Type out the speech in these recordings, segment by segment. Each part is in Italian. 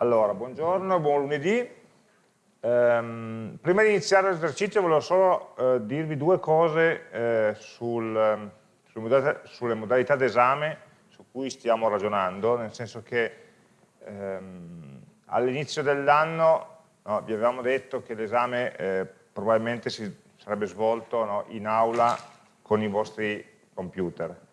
Allora, buongiorno, buon lunedì. Um, prima di iniziare l'esercizio volevo solo uh, dirvi due cose uh, sul, um, sulle, modalità, sulle modalità d'esame su cui stiamo ragionando, nel senso che um, all'inizio dell'anno no, vi avevamo detto che l'esame eh, probabilmente si sarebbe svolto no, in aula con i vostri computer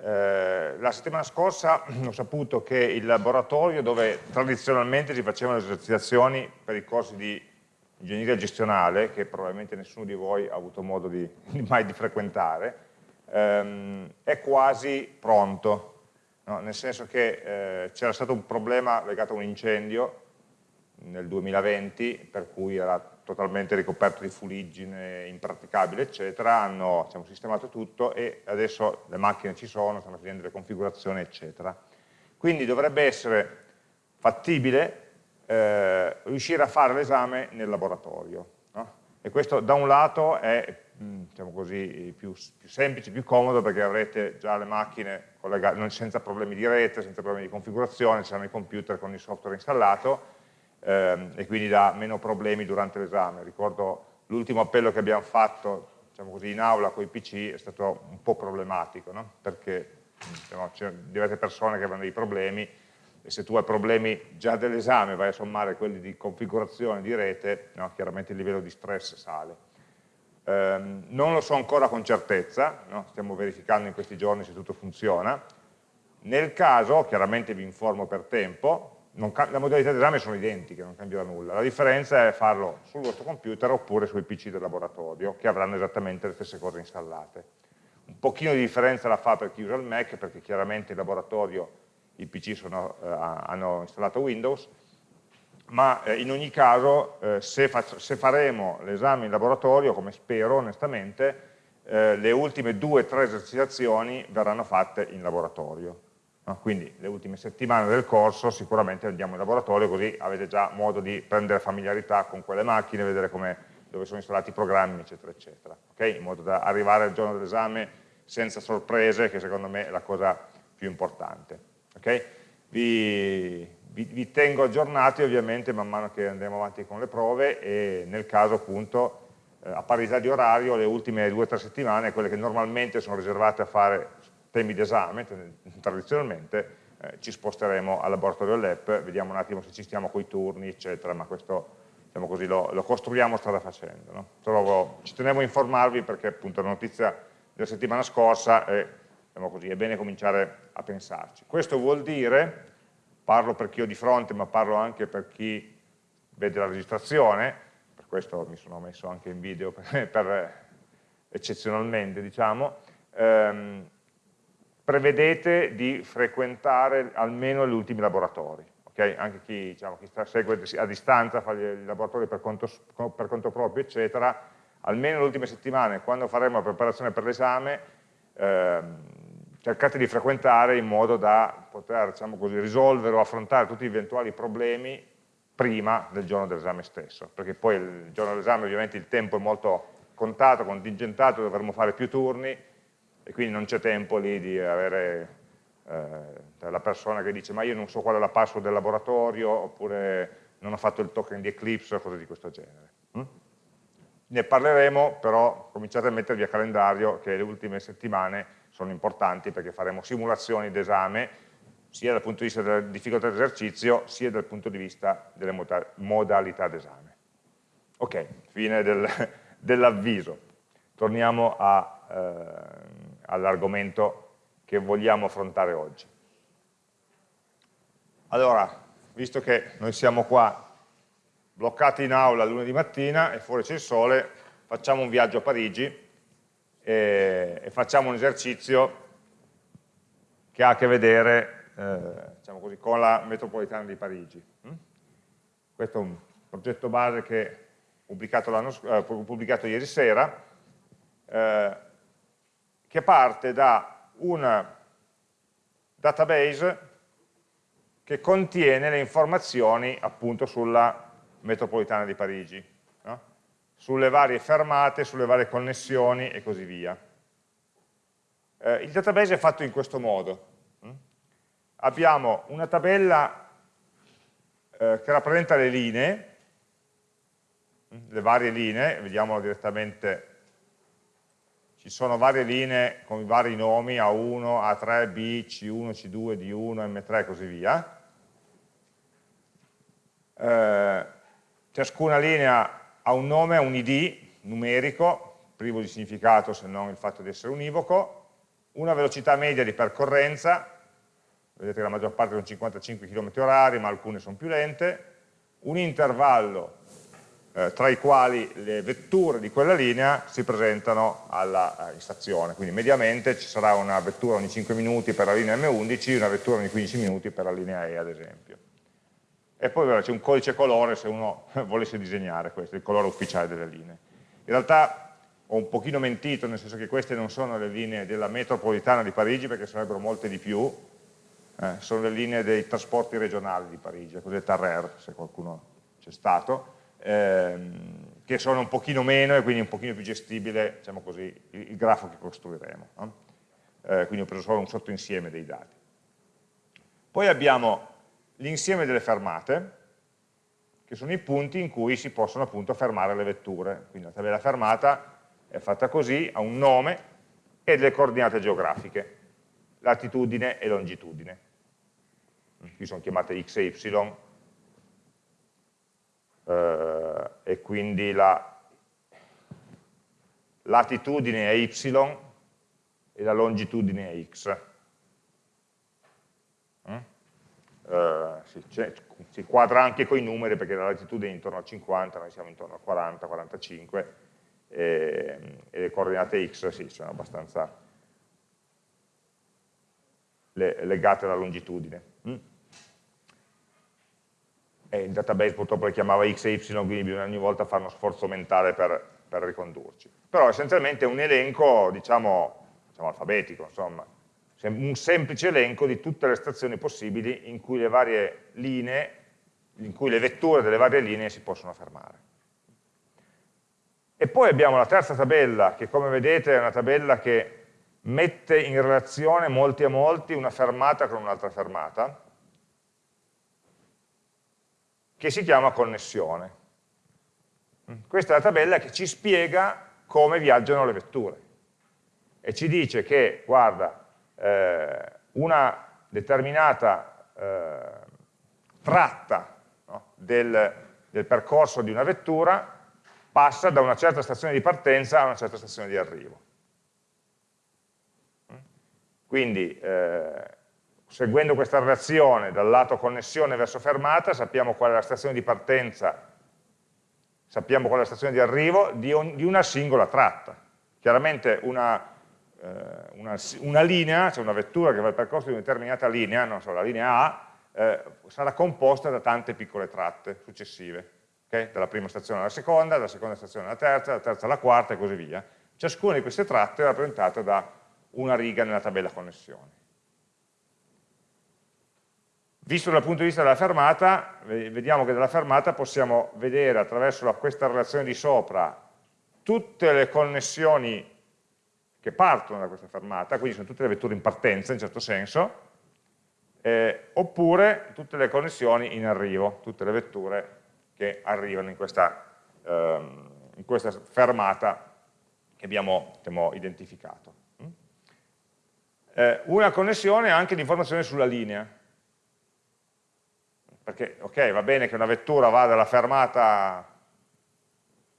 eh, la settimana scorsa ho saputo che il laboratorio dove tradizionalmente si facevano le esercitazioni per i corsi di ingegneria gestionale, che probabilmente nessuno di voi ha avuto modo di, mai di frequentare, ehm, è quasi pronto, no? nel senso che eh, c'era stato un problema legato a un incendio nel 2020, per cui era totalmente ricoperto di fuliggine, impraticabile, eccetera, hanno diciamo, sistemato tutto e adesso le macchine ci sono, stanno finendo le configurazioni, eccetera. Quindi dovrebbe essere fattibile eh, riuscire a fare l'esame nel laboratorio. No? E questo da un lato è diciamo così, più, più, semplice, più comodo perché avrete già le macchine senza problemi di rete, senza problemi di configurazione, ci saranno i computer con il software installato, ehm, e quindi dà meno problemi durante l'esame. Ricordo l'ultimo appello che abbiamo fatto diciamo così, in aula con i PC è stato un po' problematico, no? perché diciamo, c'erano diverse persone che avevano dei problemi e se tu hai problemi già dell'esame vai a sommare quelli di configurazione di rete, no? chiaramente il livello di stress sale. Um, non lo so ancora con certezza, no? stiamo verificando in questi giorni se tutto funziona. Nel caso, chiaramente vi informo per tempo, le modalità di esame sono identiche, non cambierà nulla, la differenza è farlo sul vostro computer oppure sui PC del laboratorio, che avranno esattamente le stesse cose installate. Un pochino di differenza la fa per chi usa il Mac, perché chiaramente in laboratorio i PC sono, eh, hanno installato Windows, ma eh, in ogni caso eh, se, se, faremo l'esame in laboratorio, come spero onestamente, eh, le ultime due o tre esercitazioni verranno fatte in laboratorio No? Quindi le ultime settimane del corso sicuramente andiamo in laboratorio così avete già modo di prendere familiarità con quelle macchine, vedere dove sono installati i programmi, eccetera, eccetera. Okay? In modo da arrivare al giorno dell'esame senza sorprese, che secondo me è la cosa più importante. Okay? Vi, vi, vi, tengo aggiornati ovviamente man mano che andremo avanti con le prove e nel caso appunto eh, a parità di orario le ultime due o tre settimane, quelle che normalmente sono riservate a fare temi d'esame, tradizionalmente, eh, ci sposteremo al laboratorio lab, vediamo un attimo se ci stiamo coi turni, eccetera, ma questo diciamo così, lo, lo, costruiamo strada facendo. No? Solo, ci tenevo a informarvi perché appunto la notizia della settimana scorsa è, diciamo così, è bene cominciare a pensarci. Questo vuol dire, parlo per chi ho di fronte, ma parlo anche per chi vede la registrazione, per questo mi sono messo anche in video per, per eccezionalmente, diciamo, ehm, prevedete di frequentare almeno gli ultimi laboratori. Okay? Anche chi, diciamo, chi sta, segue a distanza, fa i laboratori per conto, per conto proprio, eccetera, almeno le ultime settimane, quando faremo la preparazione per l'esame, ehm, cercate di frequentare in modo da poter diciamo così, risolvere o affrontare tutti gli eventuali problemi prima del giorno dell'esame stesso, perché poi il giorno dell'esame ovviamente il tempo è molto contato, contingentato, dovremo fare più turni, e quindi non c'è tempo lì di avere eh, la persona che dice ma io non so qual è la password del laboratorio oppure non ho fatto il token di Eclipse o cose di questo genere. Mm? Ne parleremo, però cominciate a mettervi a calendario che le ultime settimane sono importanti perché faremo simulazioni d'esame sia dal punto di vista della difficoltà d'esercizio sia dal punto di vista delle modalità d'esame. Ok, fine del, dell'avviso. Torniamo a, eh, all'argomento che vogliamo affrontare oggi. Allora, visto che noi siamo qua bloccati in aula lunedì mattina e fuori c'è il sole, facciamo un viaggio a Parigi e, e facciamo un esercizio che ha a che vedere eh, diciamo così, con la metropolitana di Parigi. Mm? Questo è un progetto base che ho pubblicato, eh, pubblicato ieri sera, eh, che parte da un database che contiene le informazioni appunto sulla metropolitana di Parigi, no? sulle varie fermate, sulle varie connessioni e così via. Eh, il database è fatto in questo modo. Hm? Abbiamo una tabella eh, che rappresenta le linee, le varie linee, vediamolo direttamente, ci sono varie linee con i vari nomi A1, A3, B, C1, C2, D1, M3 e così via. Eh, ciascuna linea ha un nome, un ID numerico, privo di significato se non il fatto di essere univoco, una velocità media di percorrenza, vedete che la maggior parte sono 55 km h ma alcune sono più lente, un intervallo eh, tra i quali le vetture di quella linea si presentano alla, in stazione, quindi mediamente ci sarà una vettura ogni 5 minuti per la linea M11 e una vettura ogni 15 minuti per la linea E ad esempio. E poi c'è un codice colore se uno volesse disegnare questo, il colore ufficiale delle linee. In realtà ho un pochino mentito, nel senso che queste non sono le linee della metropolitana di Parigi, perché sarebbero molte di più, eh, sono le linee dei trasporti regionali di Parigi, le cosiddette RER, se qualcuno c'è stato, ehm, che sono un pochino meno e quindi un pochino più gestibile, diciamo così, il, il grafo che costruiremo. No? Eh, quindi ho preso solo un sottoinsieme dei dati. Poi abbiamo l'insieme delle fermate, che sono i punti in cui si possono appunto fermare le vetture. Quindi la tabella fermata è fatta così, ha un nome e delle coordinate geografiche, latitudine e longitudine. Qui sono chiamate x e y, eh, e quindi la latitudine è y e la longitudine è x. Mm? Uh, si, si, quadra anche con i numeri perché la latitudine è intorno a 50, noi siamo intorno a 40, 45, e, e le coordinate x sì, sono abbastanza le, legate alla longitudine. Mm? E il database purtroppo le chiamava x e y, quindi bisogna ogni volta fare uno sforzo mentale per, per ricondurci. Però essenzialmente è un elenco, diciamo, diciamo alfabetico, insomma, un semplice elenco di tutte le stazioni possibili in cui le varie linee, in cui le vetture delle varie linee si possono fermare. E poi abbiamo la terza tabella, che come vedete è una tabella che mette in relazione molti a molti una fermata con un'altra fermata, che si chiama connessione. Questa è la tabella che ci spiega come viaggiano le vetture e ci dice che, guarda, eh, una determinata eh, tratta no, del, del percorso di una vettura passa da una certa stazione di partenza a una certa stazione di arrivo. Quindi, eh, seguendo questa relazione dal lato connessione verso fermata, sappiamo qual è la stazione di partenza, sappiamo qual è la stazione di arrivo di, un, di una singola tratta. Chiaramente una, eh, una, una linea, cioè una vettura che va il percorso di una determinata linea, non so, la linea A, eh, sarà composta da tante piccole tratte successive okay? dalla prima stazione alla seconda, dalla seconda stazione alla terza, dalla terza alla quarta e così via. Ciascuna di queste tratte è rappresentata da una riga nella tabella connessione. Visto dal punto di vista della fermata, vediamo che dalla fermata possiamo vedere attraverso questa relazione di sopra tutte le connessioni che partono da questa fermata, quindi sono tutte le vetture in partenza in certo senso, eh, oppure tutte le connessioni in arrivo, tutte le vetture che arrivano in questa, ehm, in questa fermata che abbiamo diciamo, identificato. Mm? Eh, una connessione anche di informazione sulla linea, perché ok, va bene che una vettura va dalla fermata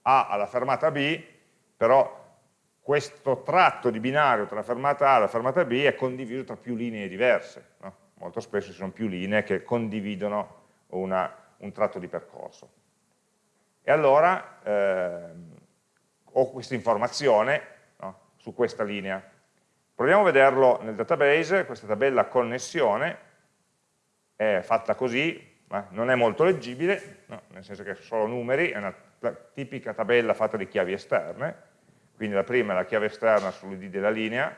A alla fermata B, però questo tratto di binario tra la fermata A e la fermata B è condiviso tra più linee diverse. No? Molto spesso ci sono più linee che condividono una, un tratto di percorso. E allora eh, ho questa informazione no, su questa linea. Proviamo a vederlo nel database, questa tabella connessione è fatta così, ma non è molto leggibile, no, nel senso che sono numeri, è una tipica tabella fatta di chiavi esterne, quindi la prima è la chiave esterna sull'id della linea,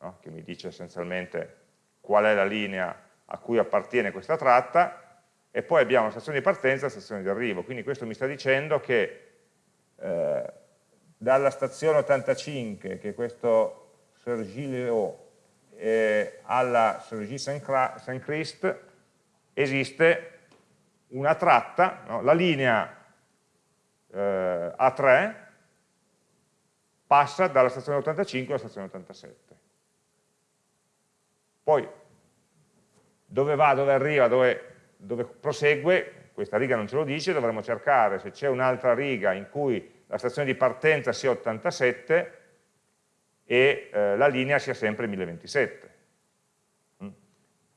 no, che mi dice essenzialmente qual è la linea a cui appartiene questa tratta, e poi abbiamo la stazione di partenza e la stazione di arrivo, quindi questo mi sta dicendo che eh, dalla stazione 85, che è questo Sergi-Léo, eh, alla Sergi-Saint-Christ esiste una tratta, no? la linea eh, A3 passa dalla stazione 85 alla stazione 87. Poi dove va, dove arriva, dove, dove prosegue, questa riga non ce lo dice, dovremo cercare se c'è un'altra riga in cui la stazione di partenza sia 87 e eh, la linea sia sempre 1027. Mm.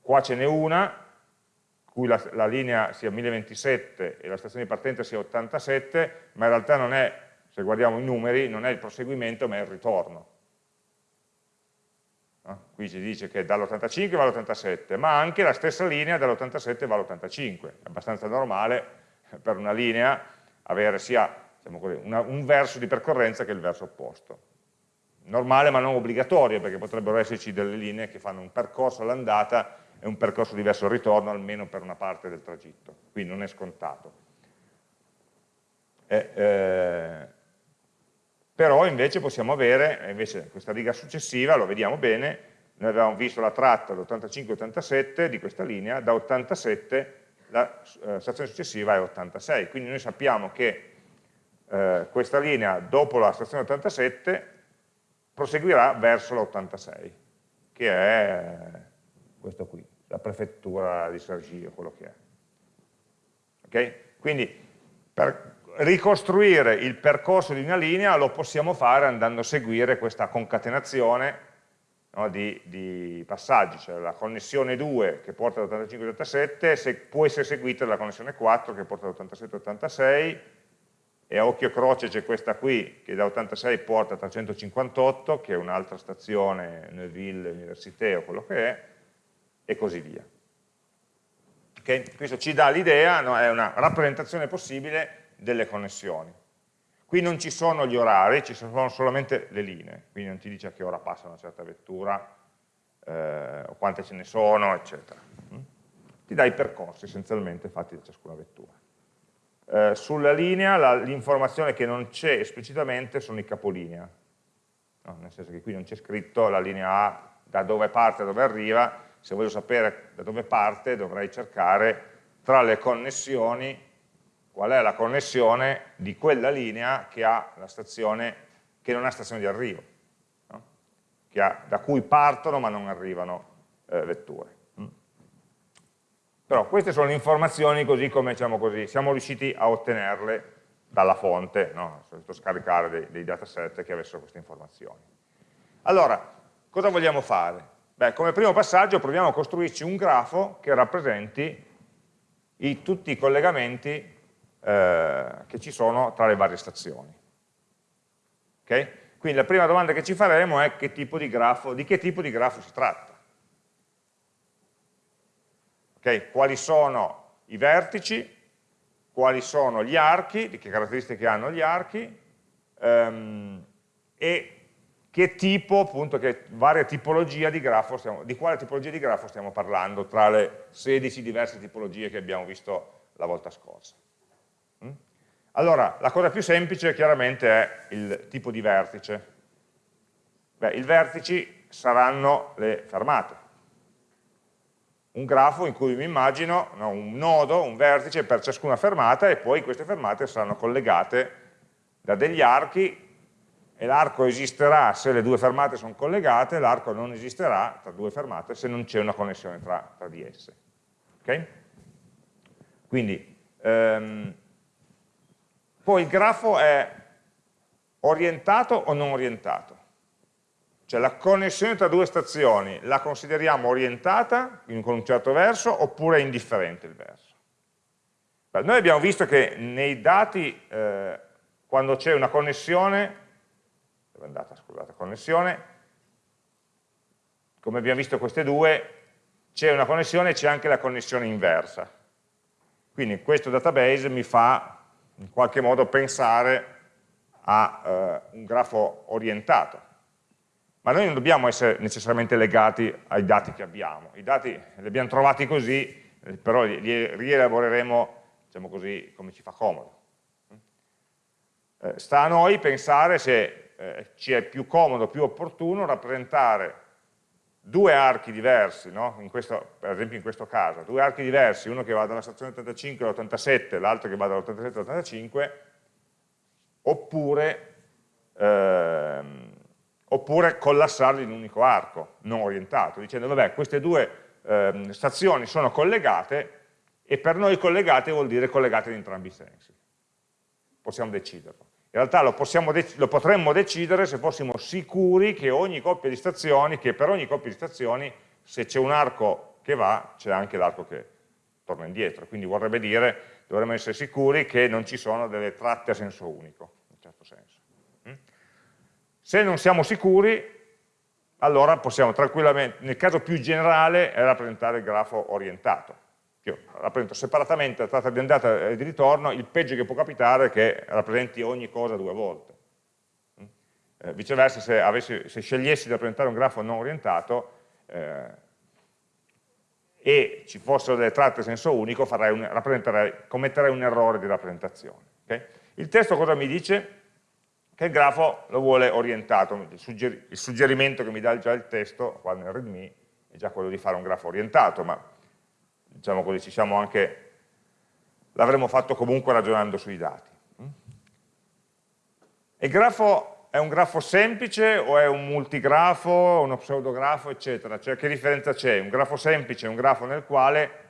Qua ce n'è una, cui la, la, linea sia 1027 e la stazione di partenza sia 87, ma in realtà non è, se guardiamo i numeri, non è il proseguimento ma è il ritorno. No? Qui ci dice che dall'85 va all'87, ma anche la stessa linea dall'87 va all'85. È abbastanza normale per una linea avere sia diciamo così, una, un verso di percorrenza che il verso opposto. Normale ma non obbligatorio, perché potrebbero esserci delle linee che fanno un percorso all'andata è un percorso diverso al ritorno, almeno per una parte del tragitto, quindi non è scontato. Eh, eh, però invece possiamo avere, invece questa riga successiva, lo vediamo bene, noi avevamo visto la tratta d'85-87 di questa linea, da 87 la eh, stazione successiva è 86, quindi noi sappiamo che eh, questa linea dopo la stazione 87 proseguirà verso l'86, che è questo qui la prefettura di Sergio, quello che è. Okay? Quindi per ricostruire il percorso di una linea lo possiamo fare andando a seguire questa concatenazione no, di, di, passaggi, cioè la connessione 2 che porta da 85 87 se, può essere seguita dalla connessione 4 che porta da 87 86 e a occhio croce c'è questa qui che da 86 porta a 358 che è un'altra stazione Neuville, Université o quello che è e così via. Okay? Questo ci dà l'idea, no? è una rappresentazione possibile delle connessioni. Qui non ci sono gli orari, ci sono solamente le linee, quindi non ti dice a che ora passa una certa vettura, eh, o quante ce ne sono, eccetera. Mm? Ti dà i percorsi essenzialmente fatti da ciascuna vettura. Eh, sulla linea l'informazione che non c'è esplicitamente sono i capolinea, no, nel senso che qui non c'è scritto la linea A da dove parte a dove arriva, se voglio sapere da dove parte dovrei cercare tra le connessioni qual è la connessione di quella linea che, stazione, che non ha stazione di arrivo, no? ha, da cui partono ma non arrivano eh, vetture. Mm. Però queste sono le informazioni così come diciamo così, siamo riusciti a ottenerle dalla fonte, no? solito scaricare dei, dei dataset che avessero queste informazioni. Allora, cosa vogliamo fare? Beh, come primo passaggio proviamo a costruirci un grafo che rappresenti i, tutti i collegamenti eh, che ci sono tra le varie stazioni. Okay? Quindi la prima domanda che ci faremo è che grafo, di che tipo di grafo si tratta. Okay? Quali sono i vertici, quali sono gli archi, di che caratteristiche hanno gli archi, ehm, e che tipo, appunto, che varia tipologia di grafo stiamo, di quale tipologia di grafo stiamo parlando tra le 16 diverse tipologie che abbiamo visto la volta scorsa. Mm? Allora, la cosa più semplice chiaramente è il tipo di vertice. Beh, i vertici saranno le fermate. Un grafo in cui mi immagino no, un nodo, un vertice per ciascuna fermata e poi queste fermate saranno collegate da degli archi e l'arco esisterà se le due fermate sono collegate, l'arco non esisterà tra due fermate se non c'è una connessione tra, tra, di esse. Okay? Quindi, ehm, poi il grafo è orientato o non orientato? Cioè la connessione tra due stazioni la consideriamo orientata con un certo verso oppure è indifferente il verso? Beh, noi abbiamo visto che nei dati, eh, quando c'è una connessione, dove è andata, scusate, connessione, come abbiamo visto queste due, c'è una connessione e c'è anche la connessione inversa. Quindi questo database mi fa in qualche modo pensare a eh, un grafo orientato. Ma noi non dobbiamo essere necessariamente legati ai dati che abbiamo. I dati li abbiamo trovati così, però li, li rielaboreremo diciamo così, come ci fa comodo. Eh, sta a noi pensare se eh, ci è più comodo, più opportuno rappresentare due archi diversi, no? questo, per esempio in questo caso, due archi diversi, uno che va dalla stazione 85 all'87, l'altro che va dall'87 all'85, oppure, ehm, oppure collassarli in un unico arco, non orientato, dicendo vabbè queste due ehm, stazioni sono collegate e per noi collegate vuol dire collegate in entrambi i sensi. Possiamo deciderlo. In realtà lo, lo, potremmo decidere se fossimo sicuri che ogni coppia di stazioni, che per ogni coppia di stazioni, se c'è un arco che va, c'è anche l'arco che torna indietro. Quindi vorrebbe dire, dovremmo essere sicuri che non ci sono delle tratte a senso unico, in un certo senso. Mm? Se non siamo sicuri, allora possiamo tranquillamente, nel caso più generale, rappresentare il grafo orientato io rappresento separatamente la tratta di andata e di ritorno, il peggio che può capitare è che rappresenti ogni cosa due volte. Mm? Eh, viceversa, se, avessi, se, scegliessi di rappresentare un grafo non orientato eh, e ci fossero delle tratte a senso unico, un, commetterei un errore di rappresentazione. Okay? Il testo cosa mi dice? Che il grafo lo vuole orientato, il, sugger il suggerimento che mi dà già il testo, qua nel readme, è già quello di fare un grafo orientato, ma diciamo così, ci siamo anche, l'avremmo fatto comunque ragionando sui dati. Il grafo è un grafo semplice o è un multigrafo, uno pseudografo, eccetera? Cioè che differenza c'è? Un grafo semplice è un grafo nel quale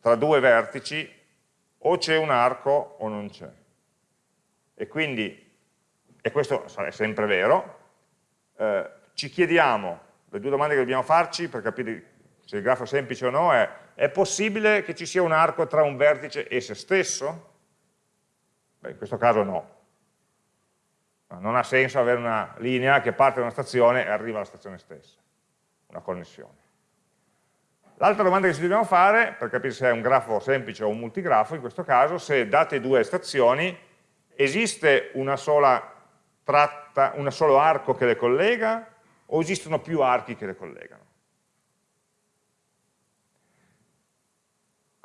tra due vertici o c'è un arco o non c'è. E quindi, e questo è sempre vero, eh, ci chiediamo, le due domande che dobbiamo farci per capire se il grafo è semplice o no è è possibile che ci sia un arco tra un vertice e se stesso? Beh, in questo caso no. Non ha senso avere una linea che parte da una stazione e arriva alla stazione stessa, una connessione. L'altra domanda che ci dobbiamo fare, per capire se è un grafo semplice o un multigrafo, in questo caso, se date due stazioni, esiste una sola tratta, un solo arco che le collega o esistono più archi che le collegano?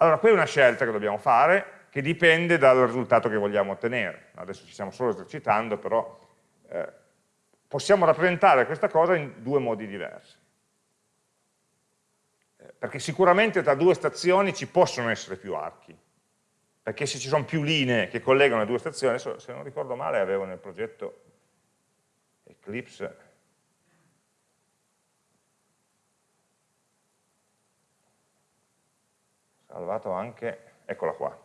Allora, qui è una scelta che dobbiamo fare, che dipende dal risultato che vogliamo ottenere. Adesso ci stiamo solo esercitando, però eh, possiamo rappresentare questa cosa in due modi diversi. Eh, perché sicuramente tra due stazioni ci possono essere più archi, perché se ci sono più linee che collegano le due stazioni, se non ricordo male avevo nel progetto Eclipse salvato anche, eccola qua,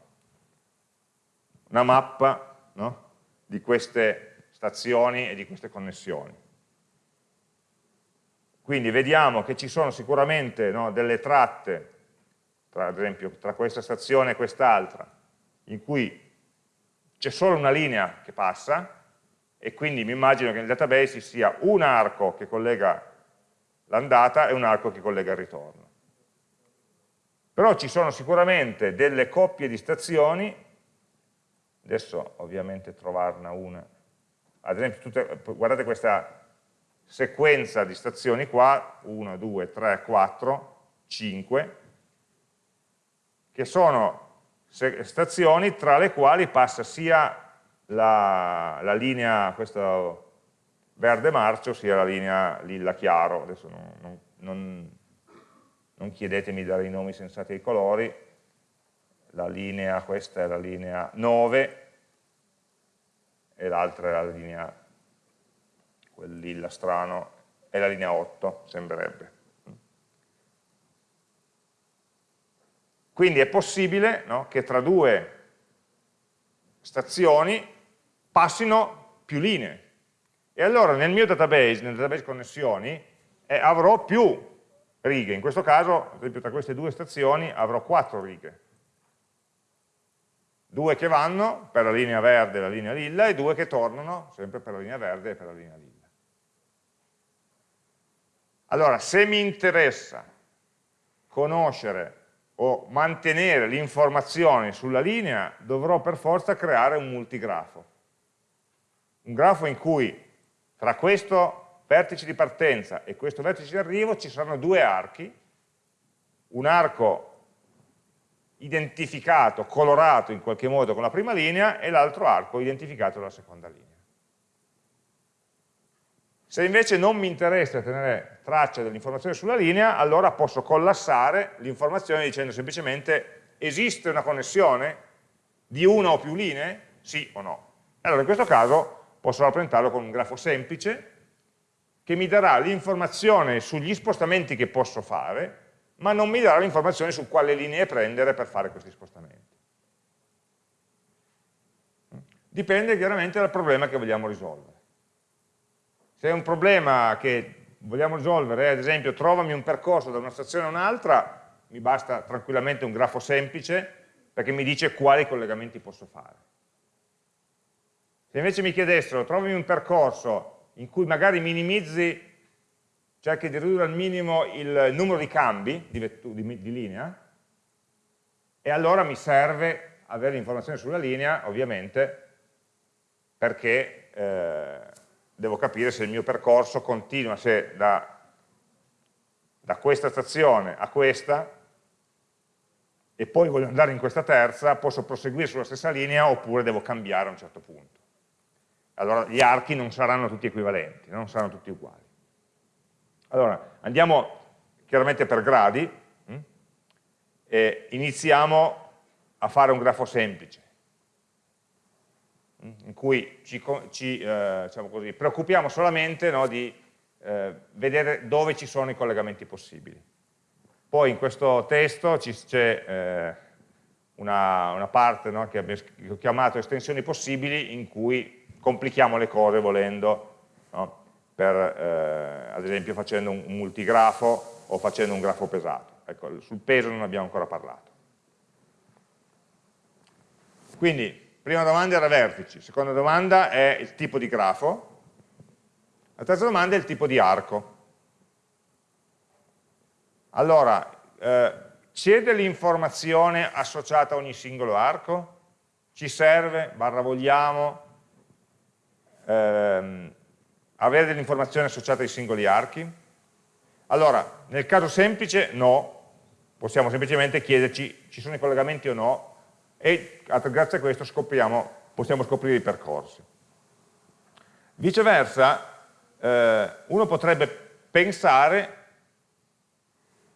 una mappa no? di queste stazioni e di queste connessioni. Quindi vediamo che ci sono sicuramente no, delle tratte, tra, ad esempio tra questa stazione e quest'altra, in cui c'è solo una linea che passa e quindi mi immagino che nel database ci sia un arco che collega l'andata e un arco che collega il ritorno però ci sono sicuramente delle coppie di stazioni, adesso ovviamente trovarne una, ad esempio tutte, guardate questa sequenza di stazioni qua, 1, 2, 3, 4, 5, che sono stazioni tra le quali passa sia la, la linea, questo verde marcio, sia la linea lilla chiaro, adesso non, non, non non chiedetemi di dare i nomi sensati ai colori, la linea, questa è la linea 9 e l'altra è la linea, quel lilla strano, è la linea 8, sembrerebbe. Quindi è possibile no, che tra due stazioni passino più linee. E allora nel mio database, nel database connessioni, eh, avrò più righe. In questo caso, ad esempio, tra queste due stazioni avrò quattro righe. Due che vanno per la linea verde e la linea lilla e due che tornano sempre per la linea verde e per la linea lilla. Allora, se mi interessa conoscere o mantenere l'informazione sulla linea, dovrò per forza creare un multigrafo. Un grafo in cui tra questo vertice di partenza e questo vertice di arrivo ci saranno due archi, un arco identificato, colorato in qualche modo con la prima linea e l'altro arco identificato dalla seconda linea. Se invece non mi interessa tenere traccia dell'informazione sulla linea, allora posso collassare l'informazione dicendo semplicemente esiste una connessione di una o più linee? Sì o no? Allora in questo caso posso rappresentarlo con un grafo semplice che mi darà l'informazione sugli spostamenti che posso fare, ma non mi darà l'informazione su quale linee prendere per fare questi spostamenti. Dipende chiaramente dal problema che vogliamo risolvere. Se è un problema che vogliamo risolvere, ad esempio trovami un percorso da una stazione a un'altra, mi basta tranquillamente un grafo semplice perché mi dice quali collegamenti posso fare. Se invece mi chiedessero trovami un percorso in cui magari minimizzi, cerchi di ridurre al minimo il numero di cambi di, di, di linea, e allora mi serve avere l'informazione sulla linea, ovviamente, perché eh, devo capire se il mio percorso continua, se da, da questa stazione a questa e poi voglio andare in questa terza, posso proseguire sulla stessa linea oppure devo cambiare a un certo punto. Allora gli archi non saranno tutti equivalenti, non saranno tutti uguali. Allora, andiamo chiaramente per gradi hm? e iniziamo a fare un grafo semplice in cui ci, ci eh, diciamo così, preoccupiamo solamente no, di eh, vedere dove ci sono i collegamenti possibili. Poi in questo testo c'è eh, una, una, parte no, che ho chiamato estensioni possibili in cui complichiamo le cose volendo, no, per, eh, ad esempio facendo un, multigrafo o facendo un grafo pesato. Ecco, sul peso non abbiamo ancora parlato. Quindi Prima domanda era vertici, seconda domanda è il tipo di grafo, la terza domanda è il tipo di arco. Allora, eh, c'è dell'informazione associata a ogni singolo arco? Ci serve, barra vogliamo, ehm, avere delle informazioni associate ai singoli archi? Allora, nel caso semplice no, possiamo semplicemente chiederci ci sono i collegamenti o no e grazie a questo scopriamo, possiamo scoprire i percorsi. Viceversa, eh, uno potrebbe pensare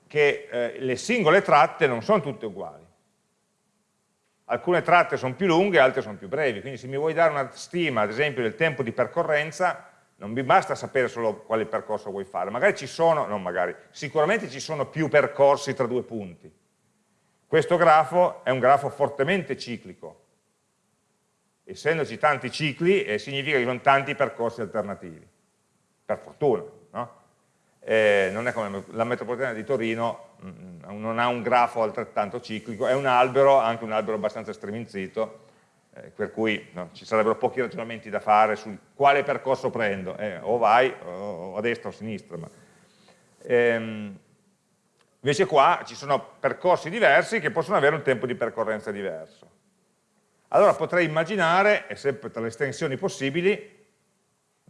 che eh, le singole tratte non sono tutte uguali. Alcune tratte sono più lunghe, altre sono più brevi, quindi se mi vuoi dare una stima, ad esempio, del tempo di percorrenza, non mi basta sapere solo quale percorso vuoi fare, magari ci sono, non magari, sicuramente ci sono più percorsi tra due punti, questo grafo è un grafo fortemente ciclico. Essendoci tanti cicli, eh, significa che ci sono tanti percorsi alternativi. Per fortuna. Eh, non è come la metropolitana di Torino, mh, mm, non ha un grafo altrettanto ciclico, è un albero, anche un albero abbastanza streminzito, eh, per cui no, ci sarebbero pochi ragionamenti da fare su quale percorso prendo, eh, o vai o a destra o a sinistra. Ma, ehm, Invece qua ci sono percorsi diversi che possono avere un tempo di percorrenza diverso. Allora potrei immaginare, e sempre tra le estensioni possibili,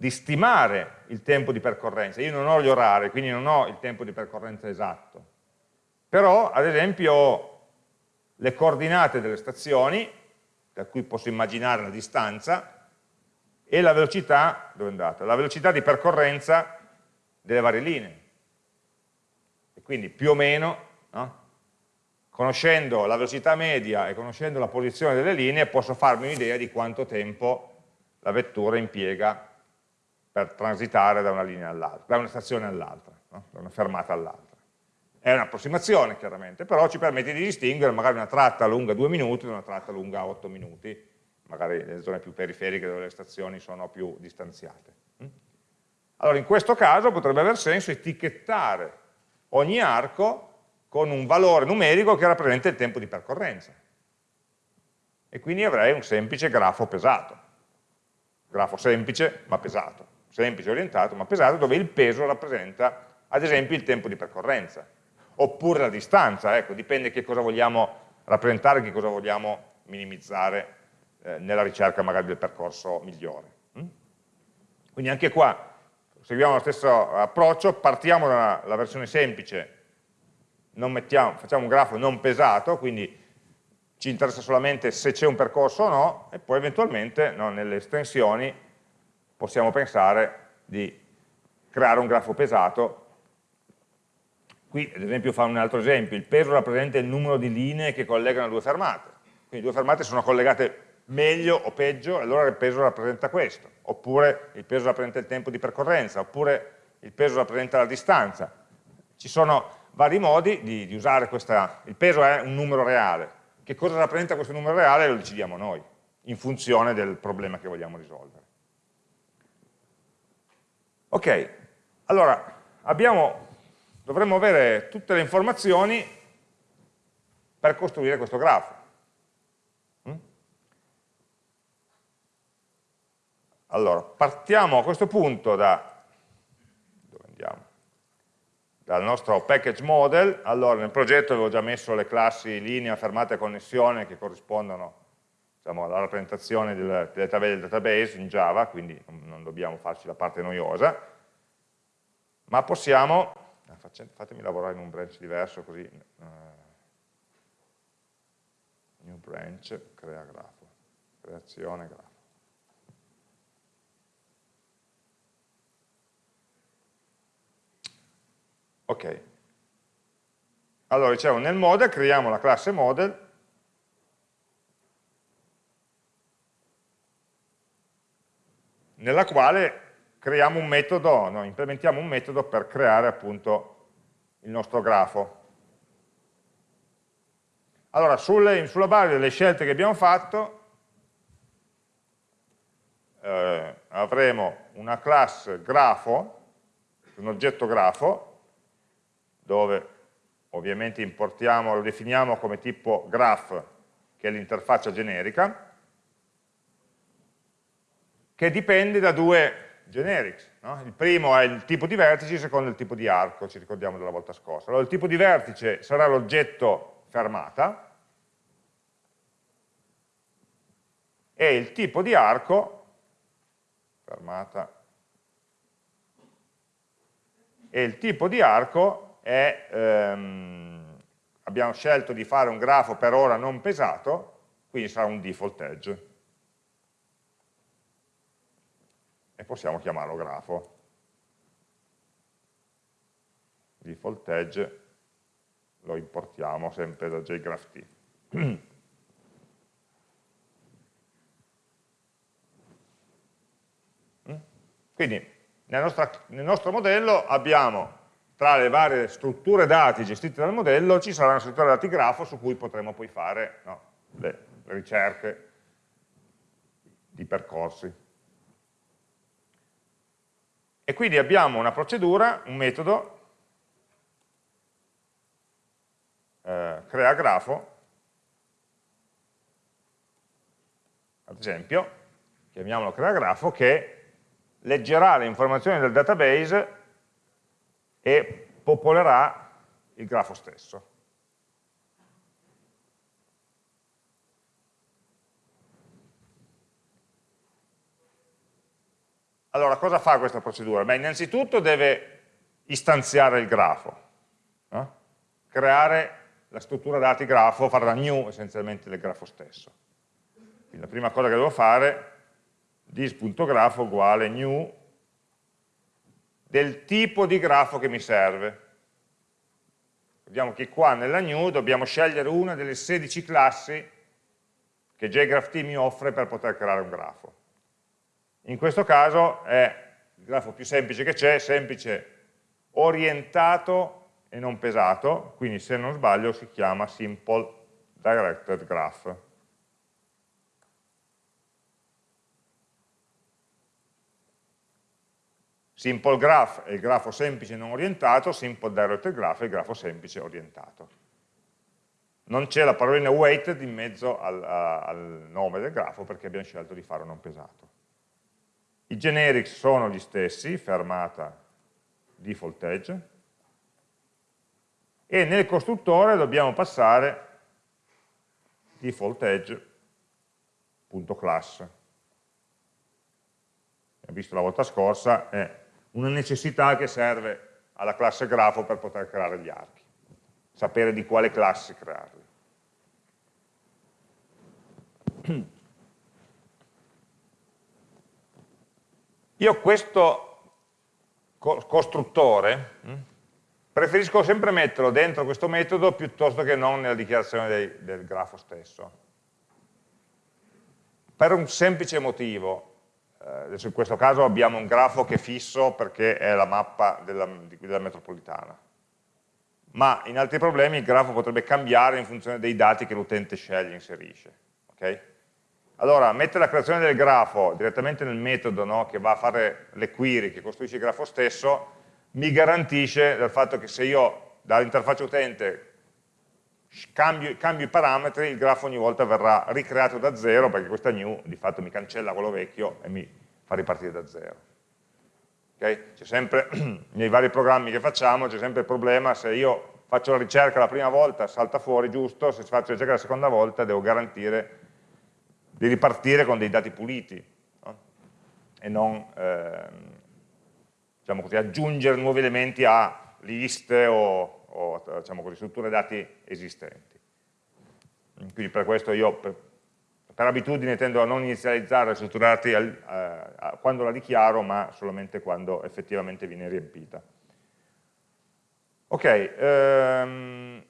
di stimare il tempo di percorrenza. Io non ho gli orari, quindi non ho il tempo di percorrenza esatto. Però, ad esempio, ho le coordinate delle stazioni, da cui posso immaginare la distanza, e la velocità, dove è andata? La velocità di percorrenza delle varie linee quindi più o meno, no? conoscendo la velocità media e conoscendo la posizione delle linee, posso farmi un'idea di quanto tempo la vettura impiega per transitare da una linea all'altra, da una stazione all'altra, no? da una fermata all'altra. È un'approssimazione chiaramente, però ci permette di distinguere magari una tratta lunga 2 minuti da una tratta lunga 8 minuti, magari nelle zone più periferiche dove le stazioni sono più distanziate. Mm? Allora in questo caso potrebbe aver senso etichettare ogni arco con un valore numerico che rappresenta il tempo di percorrenza. E quindi avrei un semplice grafo pesato. Grafo semplice ma pesato. Semplice orientato ma pesato dove il peso rappresenta ad esempio il tempo di percorrenza. Oppure la distanza, ecco, dipende che cosa vogliamo rappresentare, che cosa vogliamo minimizzare eh, nella ricerca magari del percorso migliore. Mm? Quindi anche qua seguiamo lo stesso approccio, partiamo dalla versione semplice, mettiamo, facciamo un grafo non pesato, quindi ci interessa solamente se c'è un percorso o no, e poi eventualmente no, nelle estensioni possiamo pensare di creare un grafo pesato. Qui ad esempio fa un altro esempio, il peso rappresenta il numero di linee che collegano due fermate, quindi due fermate sono collegate meglio o peggio, allora il peso rappresenta questo, oppure il peso rappresenta il tempo di percorrenza, oppure il peso rappresenta la distanza. Ci sono vari modi di, di usare questa, il peso è un numero reale, che cosa rappresenta questo numero reale lo decidiamo noi, in funzione del problema che vogliamo risolvere. Ok, allora abbiamo, dovremmo avere tutte le informazioni per costruire questo grafo. Mm? Allora, partiamo a questo punto da, dal nostro package model. Allora, nel progetto avevo già messo le classi linea, fermata e connessione che corrispondono diciamo, alla rappresentazione delle, delle tabelle del database in Java, quindi non dobbiamo farci la parte noiosa, ma possiamo, eh, fatemi lavorare in un branch diverso così, uh, new branch, crea grafo, creazione grafo. Ok, allora dicevo nel model creiamo la classe model nella quale creiamo un metodo, no, implementiamo un metodo per creare appunto il nostro grafo. Allora, sulle, sulla base delle scelte che abbiamo fatto, eh, avremo una classe grafo, un oggetto grafo, dove ovviamente importiamo, lo definiamo come tipo graph, che è l'interfaccia generica, che dipende da due generics. No? Il primo è il tipo di vertice, il secondo è il tipo di arco, ci ricordiamo della volta scorsa. Allora il tipo di vertice sarà l'oggetto fermata e il tipo di arco, fermata, e il tipo di arco è, ehm, abbiamo scelto di fare un grafo per ora non pesato, quindi sarà un default edge. E possiamo chiamarlo grafo. Default edge lo importiamo sempre da jgraph.t. Quindi nel nostro, nel nostro, modello abbiamo tra le varie strutture dati gestite dal modello ci sarà una struttura dati grafo su cui potremo poi fare no, le ricerche di percorsi. E quindi abbiamo una procedura, un metodo, eh, crea grafo, ad esempio, chiamiamolo crea grafo, che leggerà le informazioni del database e popolerà il grafo stesso. Allora, cosa fa questa procedura? Beh, innanzitutto deve istanziare il grafo, no? creare la struttura dati grafo, fare la new essenzialmente del grafo stesso. Quindi la prima cosa che devo fare, dis.grafo uguale new del tipo di grafo che mi serve. Vediamo che qua nella new dobbiamo scegliere una delle 16 classi che JGraphT mi offre per poter creare un grafo. In questo caso è il grafo più semplice che c'è, semplice orientato e non pesato, quindi se non sbaglio si chiama Simple Directed Graph. Simple Graph è il grafo semplice non orientato, Simple Directed Graph è il grafo semplice orientato. Non c'è la parolina weighted in mezzo al, al nome del grafo perché abbiamo scelto di farlo non pesato. I generics sono gli stessi, fermata default edge, e nel costruttore dobbiamo passare default edge.class. Abbiamo visto la volta scorsa, è una necessità che serve alla classe grafo per poter creare gli archi, sapere di quale classe crearli. Io questo co costruttore, hm, preferisco sempre metterlo dentro questo metodo piuttosto che non nella dichiarazione dei, del grafo stesso. Per un semplice motivo, eh, adesso in questo caso abbiamo un grafo che è fisso perché è la mappa della, della metropolitana, ma in altri problemi il grafo potrebbe cambiare in funzione dei dati che l'utente sceglie e inserisce. Okay? Allora, mettere la creazione del grafo direttamente nel metodo no, che va a fare le query, che costruisce il grafo stesso, mi garantisce del fatto che se io dall'interfaccia utente cambio, cambio, i parametri, il grafo ogni volta verrà ricreato da zero, perché questa new di fatto mi cancella quello vecchio e mi fa ripartire da zero. Okay? C'è sempre, nei vari programmi che facciamo, c'è sempre il problema, se io faccio la ricerca la prima volta salta fuori giusto, se faccio la ricerca la seconda volta devo garantire di ripartire con dei dati puliti no? e non ehm, diciamo così, aggiungere nuovi elementi a liste o, o diciamo così, strutture dati esistenti. Quindi per questo io per, per abitudine tendo a non inizializzare strutture dati al, eh, quando la dichiaro, ma solamente quando effettivamente viene riempita. Ok, ehm,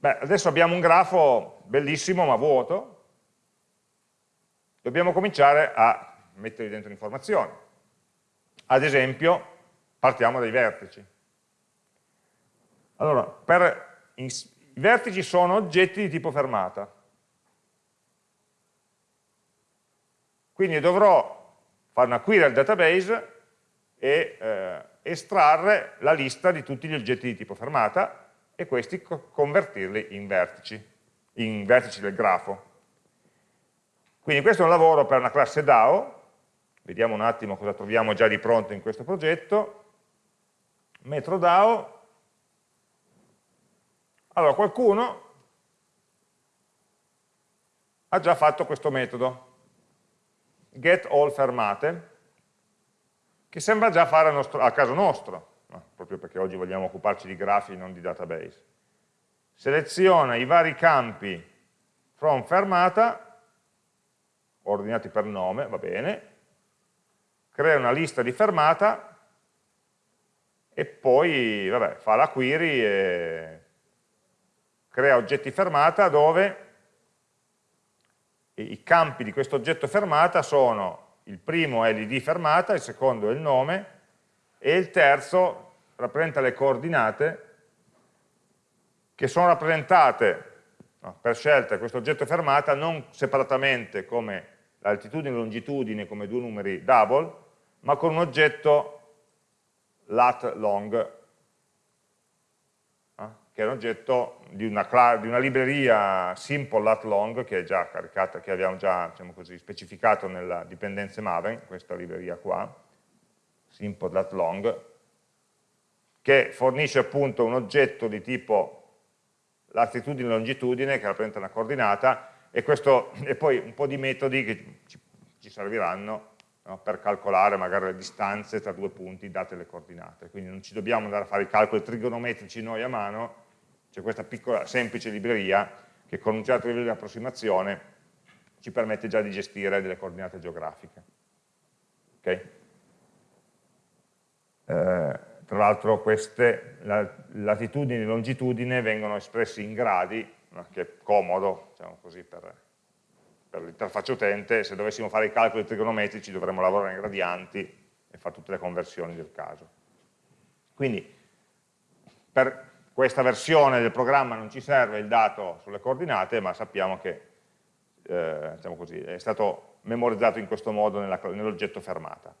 beh, adesso abbiamo un grafo bellissimo ma vuoto, dobbiamo cominciare a mettere dentro informazioni. Ad esempio, partiamo dai vertici. Allora, per, i vertici sono oggetti di tipo fermata. Quindi dovrò fare una query al database e eh, estrarre la lista di tutti gli oggetti di tipo fermata e questi co convertirli in vertici, in vertici del grafo. Quindi questo è un lavoro per una classe DAO, vediamo un attimo cosa troviamo già di pronto in questo progetto, metro DAO, allora qualcuno ha già fatto questo metodo, get all fermate, che sembra già fare a, nostro, a caso nostro, no, proprio perché oggi vogliamo occuparci di grafi, non di database. Seleziona i vari campi from fermata ordinati per nome, va bene, crea una lista di fermata e poi vabbè, fa la query e crea oggetti fermata dove i campi di questo oggetto fermata sono il primo è l'id fermata, il secondo è il nome e il terzo rappresenta le coordinate che sono rappresentate no, per scelta questo oggetto fermata non separatamente come l'altitudine e longitudine come due numeri double, ma con un oggetto lat long, eh, che è un oggetto di una, di una, libreria simple lat long che, è già caricata, che abbiamo già diciamo così, specificato nella dipendenza Maven, questa libreria qua, simple lat long, che fornisce appunto un oggetto di tipo latitudine e longitudine che rappresenta una coordinata e, questo, e poi un po' di metodi che ci, serviranno no, per calcolare magari le distanze tra due punti date le coordinate. Quindi non ci dobbiamo andare a fare i calcoli trigonometrici noi a mano, c'è questa piccola semplice libreria che con un certo livello di approssimazione ci permette già di gestire delle coordinate geografiche. Okay? Eh, tra l'altro queste latitudini e longitudine vengono espressi in gradi che è comodo diciamo così, per, per l'interfaccia utente, se dovessimo fare i calcoli trigonometrici dovremmo lavorare in gradienti e fare tutte le conversioni del caso. Quindi per questa versione del programma non ci serve il dato sulle coordinate, ma sappiamo che eh, diciamo così, è stato memorizzato in questo modo nell'oggetto fermata.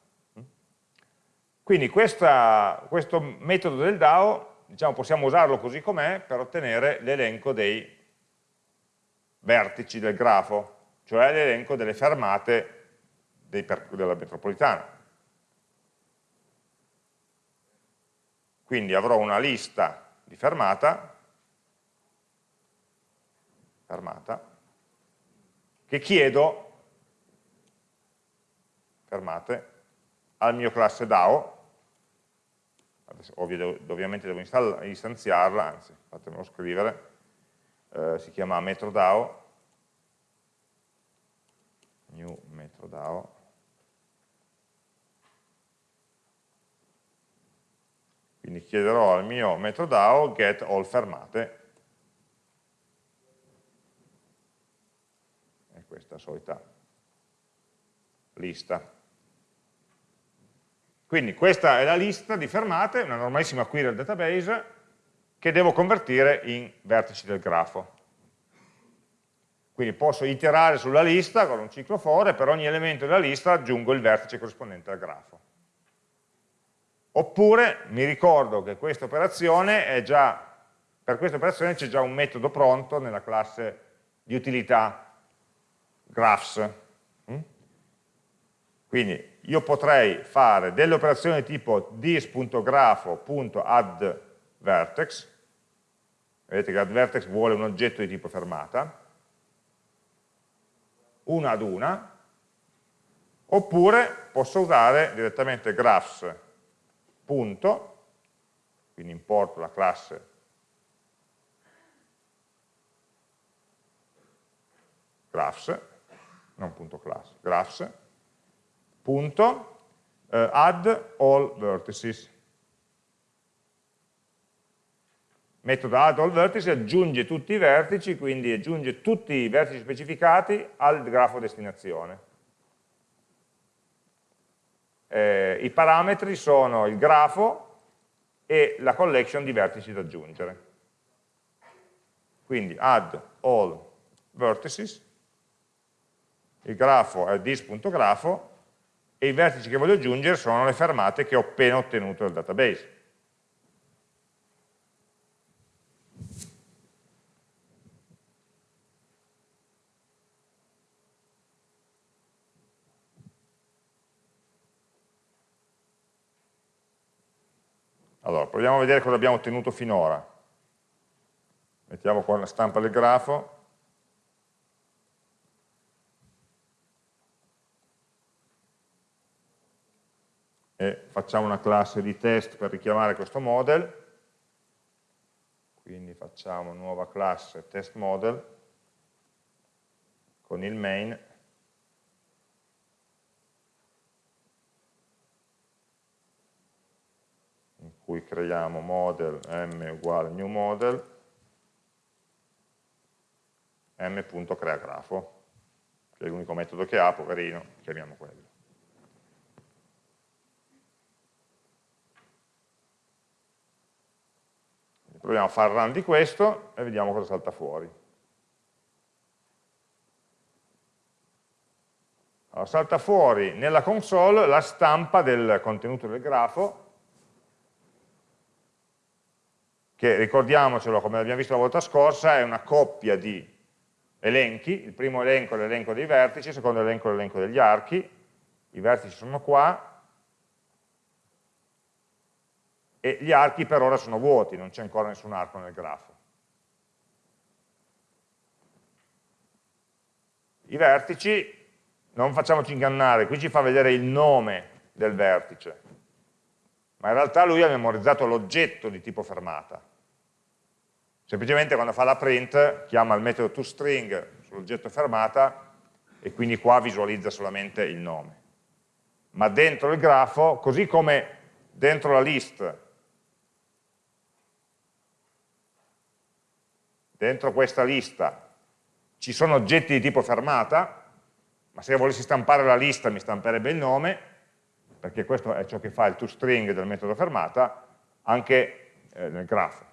Quindi questa, questo metodo del DAO diciamo, possiamo usarlo così com'è per ottenere l'elenco dei vertici del grafo, cioè l'elenco delle fermate della metropolitana. Quindi avrò una lista di fermata, fermata che chiedo fermate al mio classe DAO, ovviamente devo istanziarla, anzi fatemelo scrivere, eh, si chiama MetroDAO, new MetroDAO, Quindi chiederò al mio metodo DAO get all fermate. E questa solita lista. Quindi questa è la lista di fermate, una normalissima query al database, che devo convertire in vertici del grafo. Quindi posso iterare sulla lista con un ciclo for e per ogni elemento della lista aggiungo il vertice corrispondente al grafo. Oppure mi ricordo che questa operazione è già, per questa operazione c'è già un metodo pronto nella classe di utilità graphs. Mm? Quindi io potrei fare delle operazioni tipo this.grafo.addVertex, vedete che addVertex vuole un oggetto di tipo fermata, una ad una, oppure posso usare direttamente graphs, punto, quindi importo la classe. Graphs, non punto class, graphs, punto, eh, add all vertices. Metodo add all vertices aggiunge tutti i vertici, quindi aggiunge tutti i vertici specificati al grafo destinazione. Eh, I parametri sono il grafo e la collection di vertici da aggiungere. Quindi add all vertices, il grafo è this.grafo e i vertici che voglio aggiungere sono le fermate che ho appena ottenuto dal database. Allora, proviamo a vedere cosa abbiamo ottenuto finora. Mettiamo qua la stampa del grafo. E facciamo una classe di test per richiamare questo model, quindi facciamo nuova classe test model con il main. In cui creiamo model m uguale new model. m.creagrafo che è l'unico metodo che ha, poverino, chiamiamo quello. Proviamo a fare run di questo e vediamo cosa salta fuori. Allora, salta fuori nella console la stampa del contenuto del grafo, che ricordiamocelo come abbiamo visto la volta scorsa, è una coppia di elenchi, il primo elenco è l'elenco dei vertici, il secondo elenco è l'elenco degli archi, i vertici sono qua, e gli archi per ora sono vuoti, non c'è ancora nessun arco nel grafo. I vertici, non facciamoci ingannare, qui ci fa vedere il nome del vertice, ma in realtà lui ha memorizzato l'oggetto di tipo fermata. Semplicemente quando fa la print chiama il metodo toString sull'oggetto fermata e quindi qua visualizza solamente il nome. Ma dentro il grafo, così come dentro la list dentro questa lista ci sono oggetti di tipo fermata, ma se io volessi stampare la lista mi stamperebbe il nome, perché questo è ciò che fa il toString del metodo fermata, anche eh, nel grafo.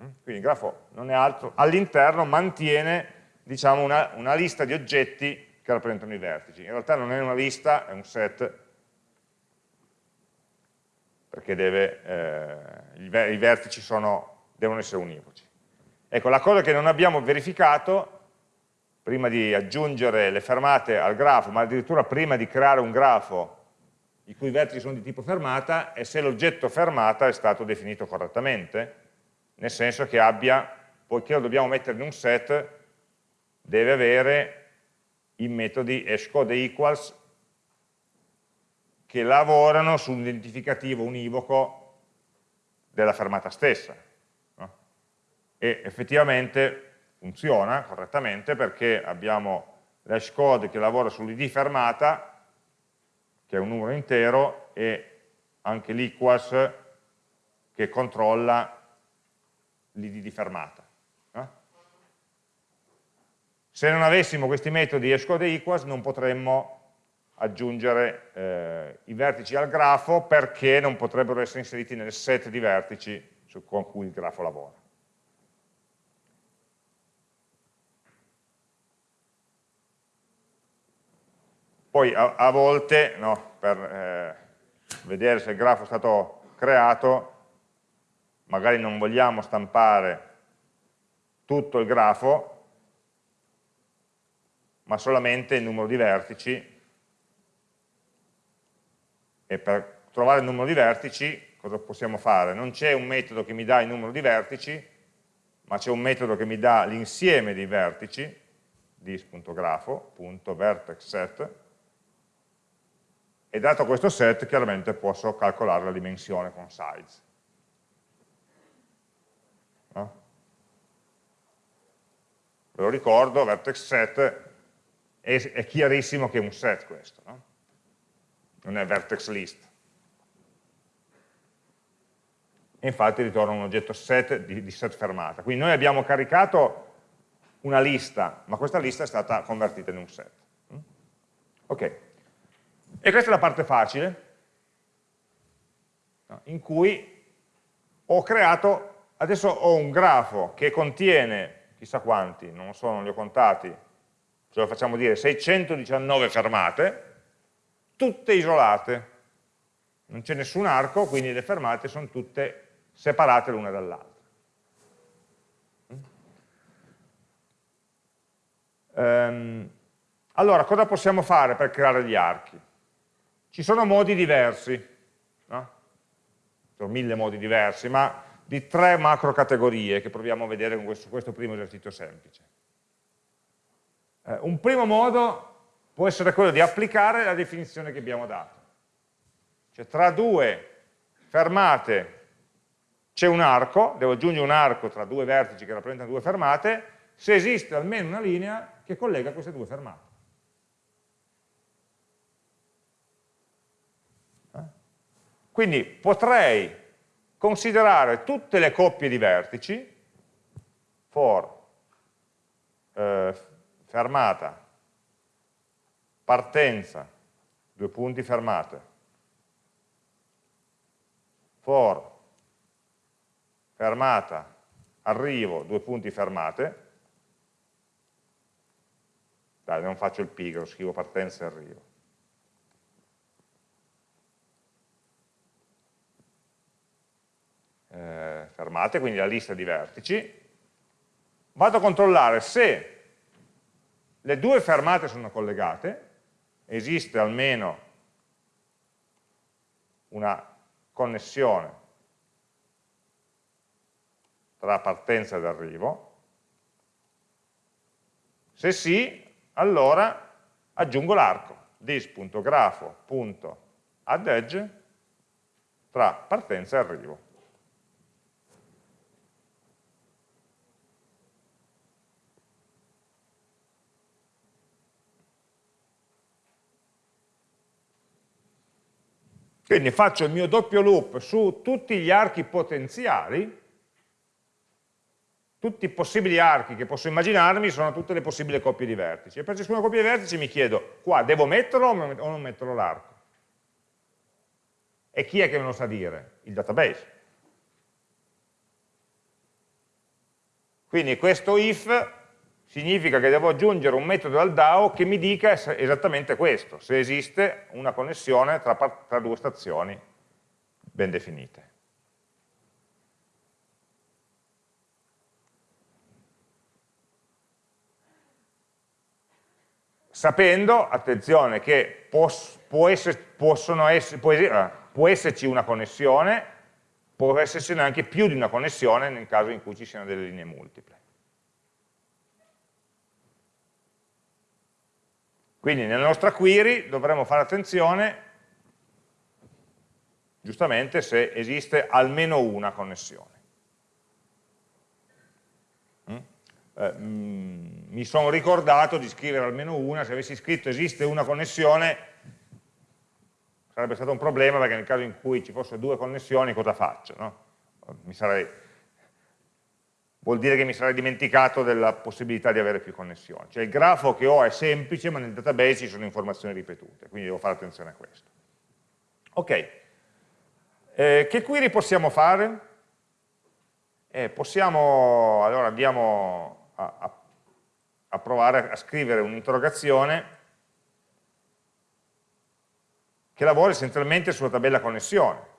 Mm? Quindi il grafo non è altro, all'interno mantiene diciamo, una, una lista di oggetti che rappresentano i vertici. In realtà non è una lista, è un set, perché deve, eh, i, vertici sono, devono essere univoci. Ecco, la cosa che non abbiamo verificato, prima di aggiungere le fermate al grafo, ma addirittura prima di creare un grafo i cui vertici sono di tipo fermata, è se l'oggetto fermata è stato definito correttamente, nel senso che abbia, poiché lo dobbiamo mettere in un set, deve avere i metodi hashcode equals che lavorano su un identificativo univoco della fermata stessa e effettivamente funziona correttamente perché abbiamo l'hash code che lavora sull'id fermata, che è un numero intero, e anche l'equals che controlla l'id di fermata. Se non avessimo questi metodi hashcode equals non potremmo aggiungere eh, i vertici al grafo perché non potrebbero essere inseriti nel set di vertici su, con cui il grafo lavora. Poi a, a volte, no, per eh, vedere se il grafo è stato creato, magari non vogliamo stampare tutto il grafo, ma solamente il numero di vertici e per trovare il numero di vertici cosa possiamo fare? Non c'è un metodo che mi dà il numero di vertici, ma c'è un metodo che mi dà l'insieme dei vertici, dis.grafo.vertexset, e dato questo set chiaramente posso calcolare la dimensione con size. No? Ve lo ricordo, vertex set è, è chiarissimo che è un set questo, no? non è vertex list. Infatti ritorna un oggetto set di, di set fermata. Quindi noi abbiamo caricato una lista, ma questa lista è stata convertita in un set. Mm? Ok, e questa è la parte facile, in cui ho creato, adesso ho un grafo che contiene, chissà quanti, non so, non li ho contati, ce lo facciamo dire 619 fermate, tutte isolate, non c'è nessun arco, quindi le fermate sono tutte separate l'una dall'altra. Um, allora, cosa possiamo fare per creare gli archi? Ci sono modi diversi, no? sono mille modi diversi, ma di tre macro categorie che proviamo a vedere con questo, questo primo esercizio semplice. Eh, un primo modo può essere quello di applicare la definizione che abbiamo dato. Cioè tra due fermate c'è un arco, devo aggiungere un arco tra due vertici che rappresentano due fermate, se esiste almeno una linea che collega queste due fermate. Quindi potrei considerare tutte le coppie di vertici for eh, fermata, partenza, due punti fermate, for, fermata, arrivo, due punti fermate, dai non faccio il pigro, scrivo partenza e arrivo. Eh, fermate, quindi la lista di vertici, vado a controllare se le due fermate sono collegate, esiste almeno una connessione tra partenza ed arrivo, se sì, allora aggiungo l'arco this.grafo.addEdge tra partenza e arrivo. Quindi faccio il mio doppio loop su tutti gli archi potenziali, tutti i possibili archi che posso immaginarmi sono tutte le possibili coppie di vertici. E per ciascuna coppia di vertici mi chiedo, qua devo metterlo o non metterlo l'arco? E chi è che me lo sa dire? Il database. Quindi questo if significa che devo aggiungere un metodo al DAO che mi dica esattamente questo, se esiste una connessione tra, tra due stazioni ben definite. Sapendo, attenzione, che pos, può, essere, essere, può, eh, può esserci una connessione, può esserci anche più di una connessione nel caso in cui ci siano delle linee multiple. Quindi nella nostra query dovremo fare attenzione, giustamente, se esiste almeno una connessione. Mm? Eh, mm, mi sono ricordato di scrivere almeno una, se avessi scritto esiste una connessione sarebbe stato un problema perché nel caso in cui ci fossero due connessioni cosa faccio? No? mi sarei, vuol dire che mi sarei dimenticato della possibilità di avere più connessioni. Cioè il grafo che ho è semplice, ma nel database ci sono informazioni ripetute, quindi devo fare attenzione a questo. Ok, eh, che query possiamo fare? Eh, possiamo, allora andiamo a, a, a provare a scrivere un'interrogazione che lavora essenzialmente sulla tabella connessione.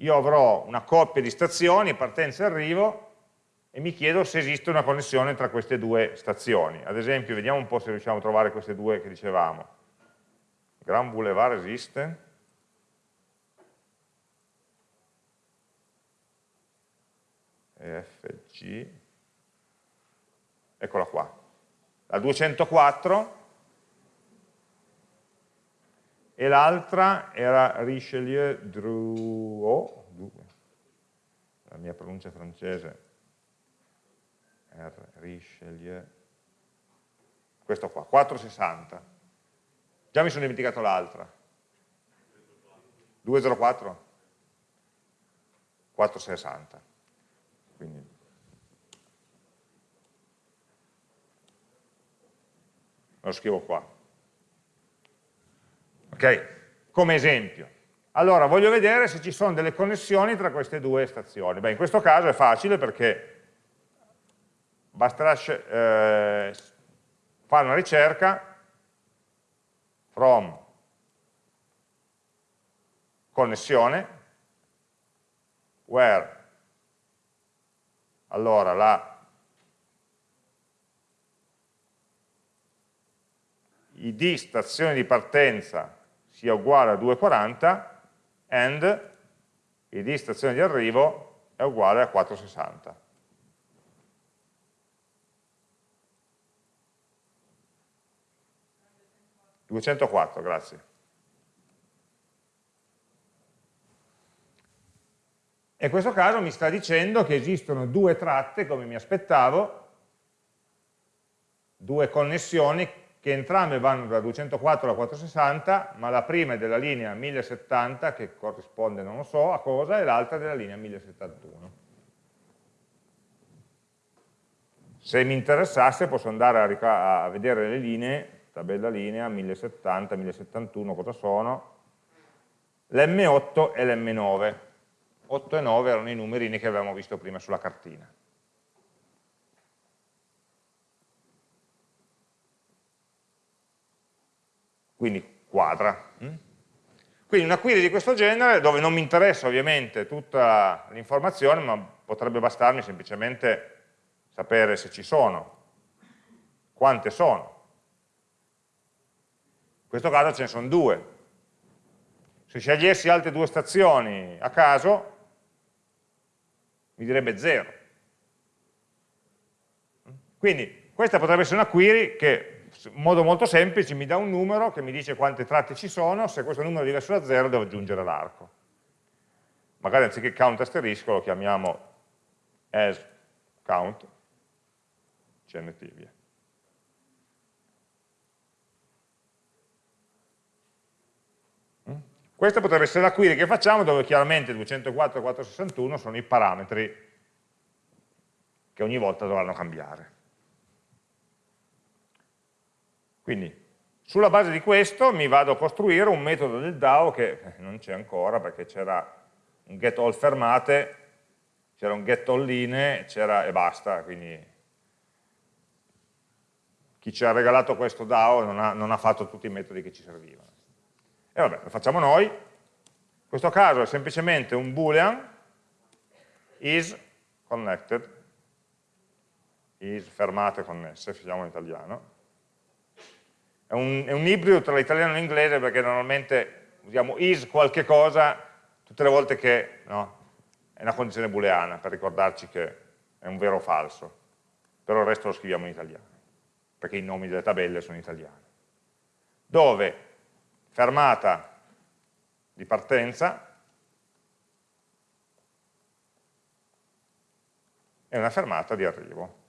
Io avrò una coppia di stazioni, partenza e arrivo, e mi chiedo se esiste una connessione tra queste due stazioni. Ad esempio, vediamo un po' se riusciamo a trovare queste due che dicevamo. Grand Boulevard esiste? FG, eccola qua, la 204 e l'altra era Richelieu Drouot, la mia pronuncia francese, R, Richelieu, questo qua, 460, già mi sono dimenticato l'altra, 204? 460 quindi. Lo scrivo qua. Ok? Come esempio. Allora, voglio vedere se ci sono delle connessioni tra queste due stazioni. Beh, in questo caso è facile perché basterà eh, fare una ricerca from connessione where allora la id stazione di partenza sia uguale a 240 and id stazione di arrivo è uguale a 460. Duecentoquattro, grazie. E in questo caso mi sta dicendo che esistono due tratte, come mi aspettavo, due connessioni che entrambe vanno da 204 alla 460, ma la prima è della linea 1070, che corrisponde non lo so a cosa, e l'altra della linea 1071. Se mi interessasse posso andare a, a vedere le linee, tabella linea 1070, 1071, cosa sono, l'M8 e l'M9 8 e 9 erano i numerini che avevamo visto prima sulla cartina. Quindi quadra. Mm? Quindi una query di questo genere, dove non mi interessa ovviamente tutta l'informazione, ma potrebbe bastarmi semplicemente sapere se ci sono, quante sono. In questo caso ce ne sono due. Se scegliessi altre due stazioni a caso, mi direbbe 0. Quindi questa potrebbe essere una query che in modo molto semplice mi dà un numero che mi dice quante tratte ci sono, se questo numero è diverso da 0 devo aggiungere l'arco. Magari anziché count asterisco lo chiamiamo as count, cnt via. Questa potrebbe essere la query che facciamo dove chiaramente 204 e 461 sono i parametri che ogni volta dovranno cambiare. Quindi sulla base di questo mi vado a costruire un metodo del DAO che non c'è ancora perché c'era un get all fermate, c'era un get all linee e basta, quindi chi ci ha regalato questo DAO non ha, non ha fatto tutti i metodi che ci servivano. E vabbè, lo facciamo noi. In questo caso è semplicemente un boolean is connected, is fermate connesse, facciamo in italiano. È un, è un ibrido tra l'italiano e l'inglese perché normalmente usiamo is qualche cosa tutte le volte che no, è una condizione booleana per ricordarci che è un vero o falso, però il resto lo scriviamo in italiano, perché i nomi delle tabelle sono italiani. Dove fermata di partenza e una fermata di arrivo.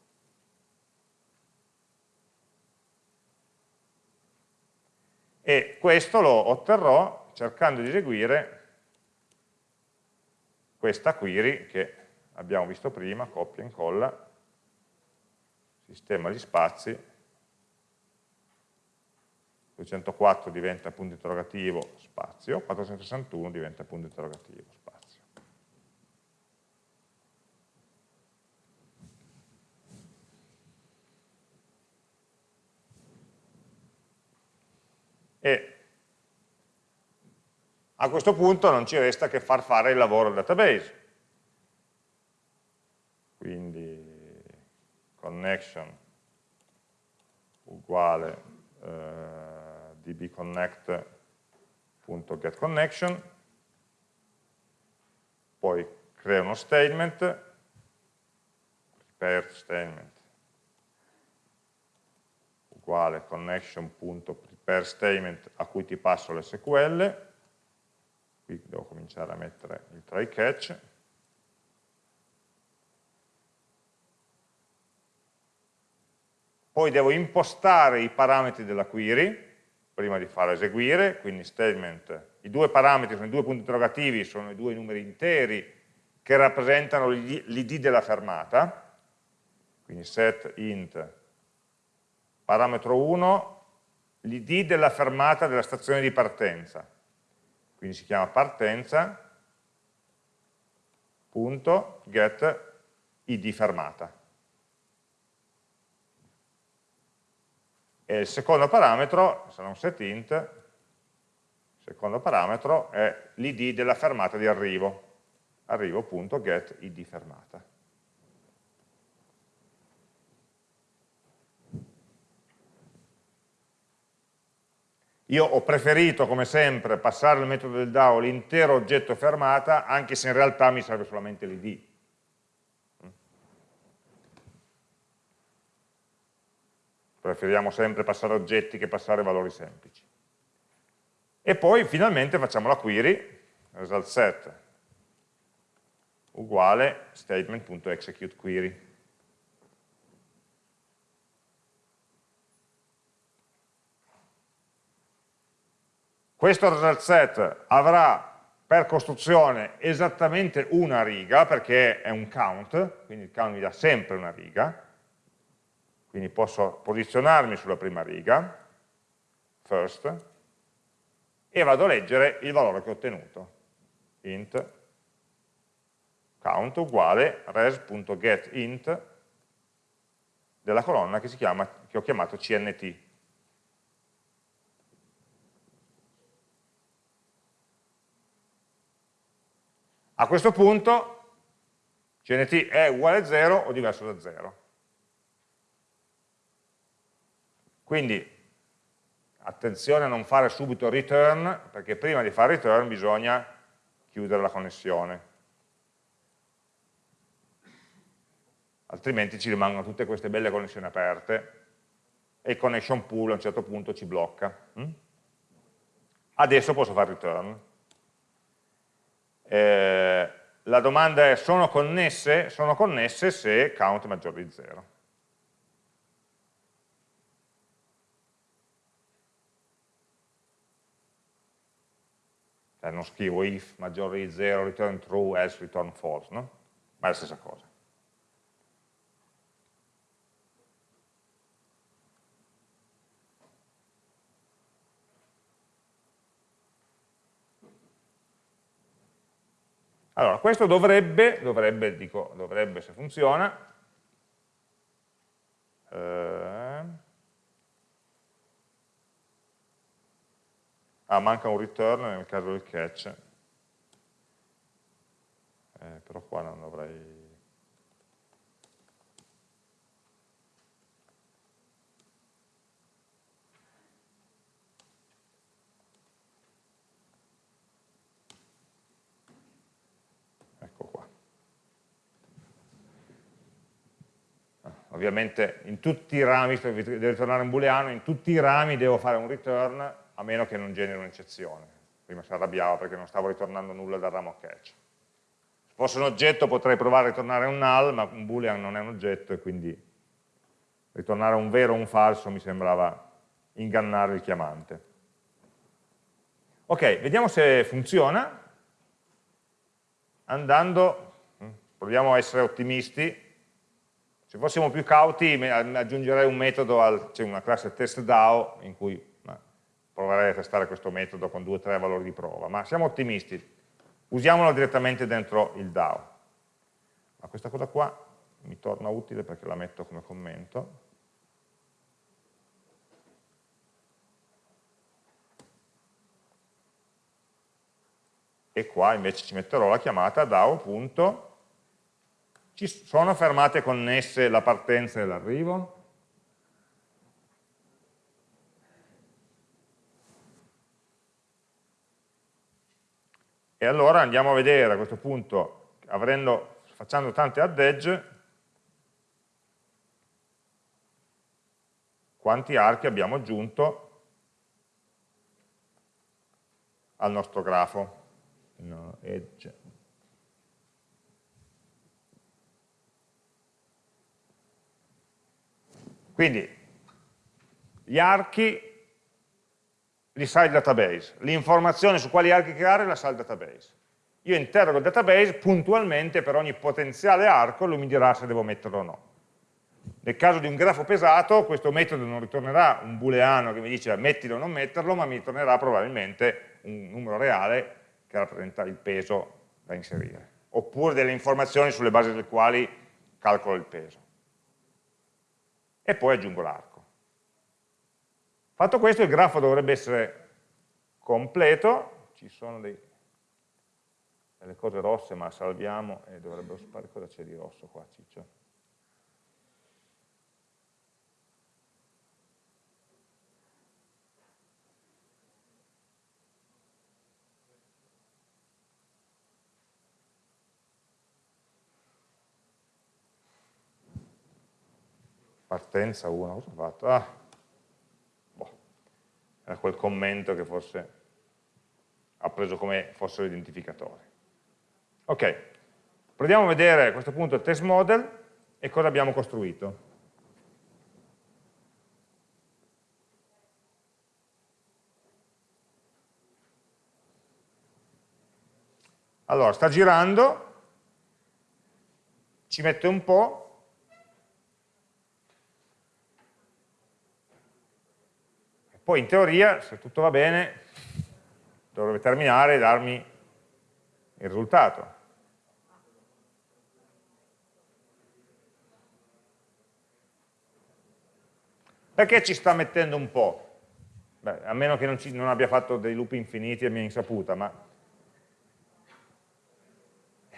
E questo lo otterrò cercando di eseguire questa query che abbiamo visto prima, copia e incolla, sistema gli spazi, 204 diventa punto interrogativo spazio, 461 diventa punto interrogativo spazio. E a questo punto non ci resta che far fare il lavoro al database. Quindi connection uguale eh, dbconnect.getConnection, poi crea uno statement, prepare statement uguale connection.prepare statement a cui ti passo l'SQL, qui devo cominciare a mettere il try catch, poi devo impostare i parametri della query, prima di far eseguire, quindi statement, i due parametri sono i due punti interrogativi, sono i due numeri interi che rappresentano l'id della fermata, quindi set int parametro 1, l'id della fermata della stazione di partenza, quindi si chiama partenza.get id fermata. E il secondo parametro, sarà un setInt, il secondo parametro è l'id della fermata di arrivo, arrivo.get id fermata. Io ho preferito, come sempre, passare al metodo del DAO l'intero oggetto fermata, anche se in realtà mi serve solamente l'id. Preferiamo sempre passare oggetti che passare valori semplici. E poi finalmente facciamo la query, result set uguale statement.executeQuery. Questo result set avrà per costruzione esattamente una riga, perché è un count, quindi il count mi dà sempre una riga, quindi posso posizionarmi sulla prima riga, first, e vado a leggere il valore che ho ottenuto, int count uguale res.getInt della colonna che, chiama, che ho chiamato cnt. A questo punto cnt è uguale a 0 o diverso da 0. Quindi attenzione a non fare subito return, perché prima di fare return bisogna chiudere la connessione. Altrimenti ci rimangono tutte queste belle connessioni aperte e il connection pool a un certo punto ci blocca. Mm? Adesso posso fare return. Eh, la domanda è sono connesse? Sono connesse se count è maggiore di 0. Cioè non scrivo if maggiore di 0, return true, else return false, no? Ma è la stessa cosa. Allora, questo dovrebbe, dovrebbe, dico, dovrebbe se funziona, eh, ah, manca un return nel caso del catch, eh, però qua non dovrei ovviamente in tutti i rami, devo ritornare un booleano, in tutti i rami devo fare un return a meno che non generi un'eccezione. Prima si arrabbiava perché non stavo ritornando nulla dal ramo catch. Se fosse un oggetto potrei provare a ritornare un null, ma un boolean non è un oggetto e quindi ritornare un vero o un falso mi sembrava ingannare il chiamante. Ok, vediamo se funziona. andando, mm, proviamo a essere ottimisti, se fossimo più cauti aggiungerei un metodo, al, c'è una classe testDAO in cui proverei a testare questo metodo con due o tre valori di prova, ma siamo ottimisti, usiamolo direttamente dentro il DAO. Ma questa cosa qua mi torna utile perché la metto come commento. E qua invece ci metterò la chiamata DAO. Ci sono fermate connesse la partenza e l'arrivo? E allora andiamo a vedere a questo punto, avrendo, facendo tante add edge, quanti archi abbiamo aggiunto al nostro grafo. No, edge. Quindi gli archi li sa il database, l'informazione su quali archi creare la sa il database. Io interrogo il database puntualmente per ogni potenziale arco, lui mi dirà se devo metterlo o no. Nel caso di un grafo pesato, questo metodo non ritornerà un booleano che mi dice mettilo o non metterlo, ma mi ritornerà probabilmente un numero reale che rappresenta il peso da inserire, oppure delle informazioni sulle basi delle quali calcolo il peso. E poi aggiungo l'arco. Fatto questo il grafo dovrebbe essere completo, ci sono dei, delle cose rosse ma salviamo e dovrebbero sparire cosa c'è di rosso qua Ciccio. Partenza 1, cosa ho fatto? Ah, era quel commento che forse ha preso come fossero identificatori. Ok, proviamo a vedere a questo punto il test model e cosa abbiamo costruito. Allora, sta girando, ci mette un po', Poi in teoria, se tutto va bene, dovrebbe terminare e darmi il risultato. Perché ci sta mettendo un po'? Beh, a meno che non, ci, non abbia fatto dei loop infiniti a mia insaputa, ma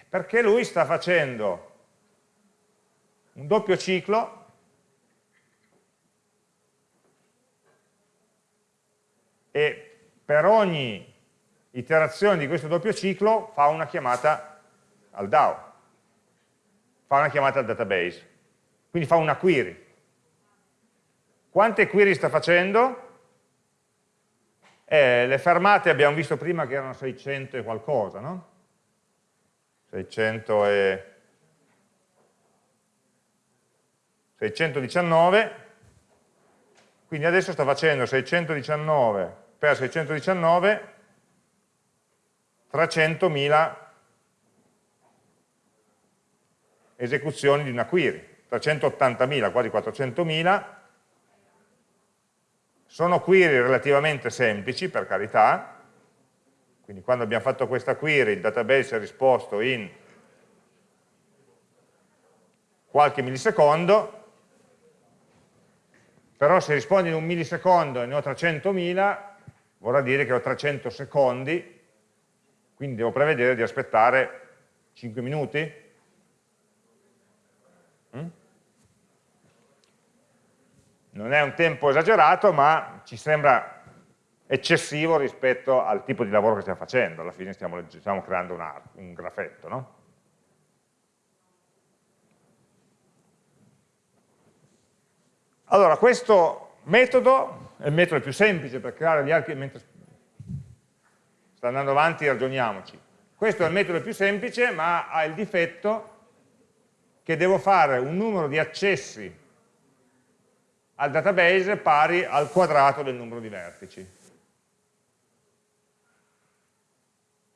perché lui sta facendo un doppio ciclo e per ogni iterazione di questo doppio ciclo fa una chiamata al DAO, fa una chiamata al database, quindi fa una query. Quante query sta facendo? Eh, le fermate abbiamo visto prima che erano 600 e qualcosa, no? 600 e... 619, quindi adesso sta facendo 619 per 619 300.000 esecuzioni di una query, 380.000, quasi 400.000, sono query relativamente semplici, per carità, quindi quando abbiamo fatto questa query il database ha risposto in qualche millisecondo, però se risponde in un millisecondo e ne ho 300.000, vorrà dire che ho 300 secondi, quindi devo prevedere di aspettare 5 minuti? Mm? Non è un tempo esagerato, ma ci sembra eccessivo rispetto al tipo di lavoro che stiamo facendo, alla fine stiamo, stiamo creando un, un grafetto, no? Allora, questo metodo il metodo più semplice per creare gli archi, mentre sta andando avanti ragioniamoci. Questo è il metodo più semplice, ma ha il difetto che devo fare un numero di accessi al database pari al quadrato del numero di vertici.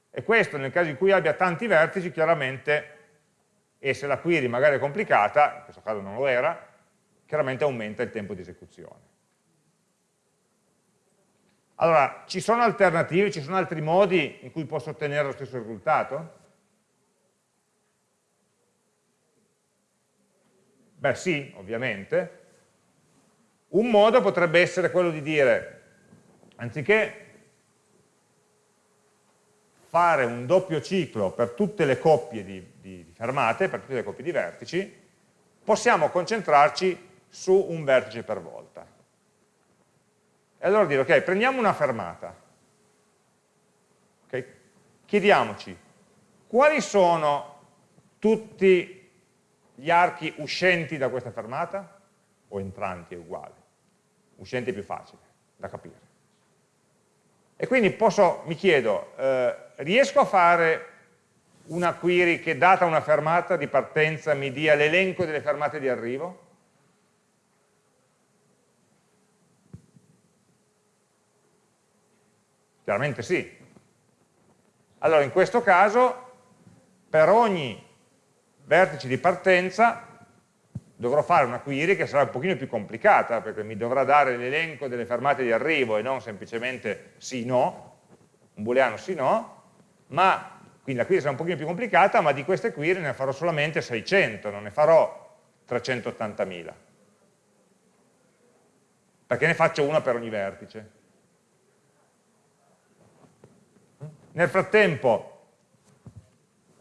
E questo nel caso in cui abbia tanti vertici, chiaramente, e se la query magari è complicata, in questo caso non lo era, chiaramente aumenta il tempo di esecuzione. Allora, ci sono alternative, ci sono altri modi in cui posso ottenere lo stesso risultato? Beh sì, ovviamente. Un modo potrebbe essere quello di dire, anziché fare un doppio ciclo per tutte le coppie di, di, di fermate, per tutte le coppie di vertici, possiamo concentrarci su un vertice per volta. E allora dire, ok, prendiamo una fermata, okay? chiediamoci quali sono tutti gli archi uscenti da questa fermata, o entranti è uguale, uscenti è più facile da capire. E quindi posso, mi chiedo, eh, riesco a fare una query che data una fermata di partenza mi dia l'elenco delle fermate di arrivo? Chiaramente sì. Allora in questo caso per ogni vertice di partenza dovrò fare una query che sarà un pochino più complicata perché mi dovrà dare l'elenco delle fermate di arrivo e non semplicemente sì no, un booleano sì no, ma quindi la query sarà un pochino più complicata, ma di queste query ne farò solamente 600, non ne farò 380.000. Perché ne faccio una per ogni vertice. Nel frattempo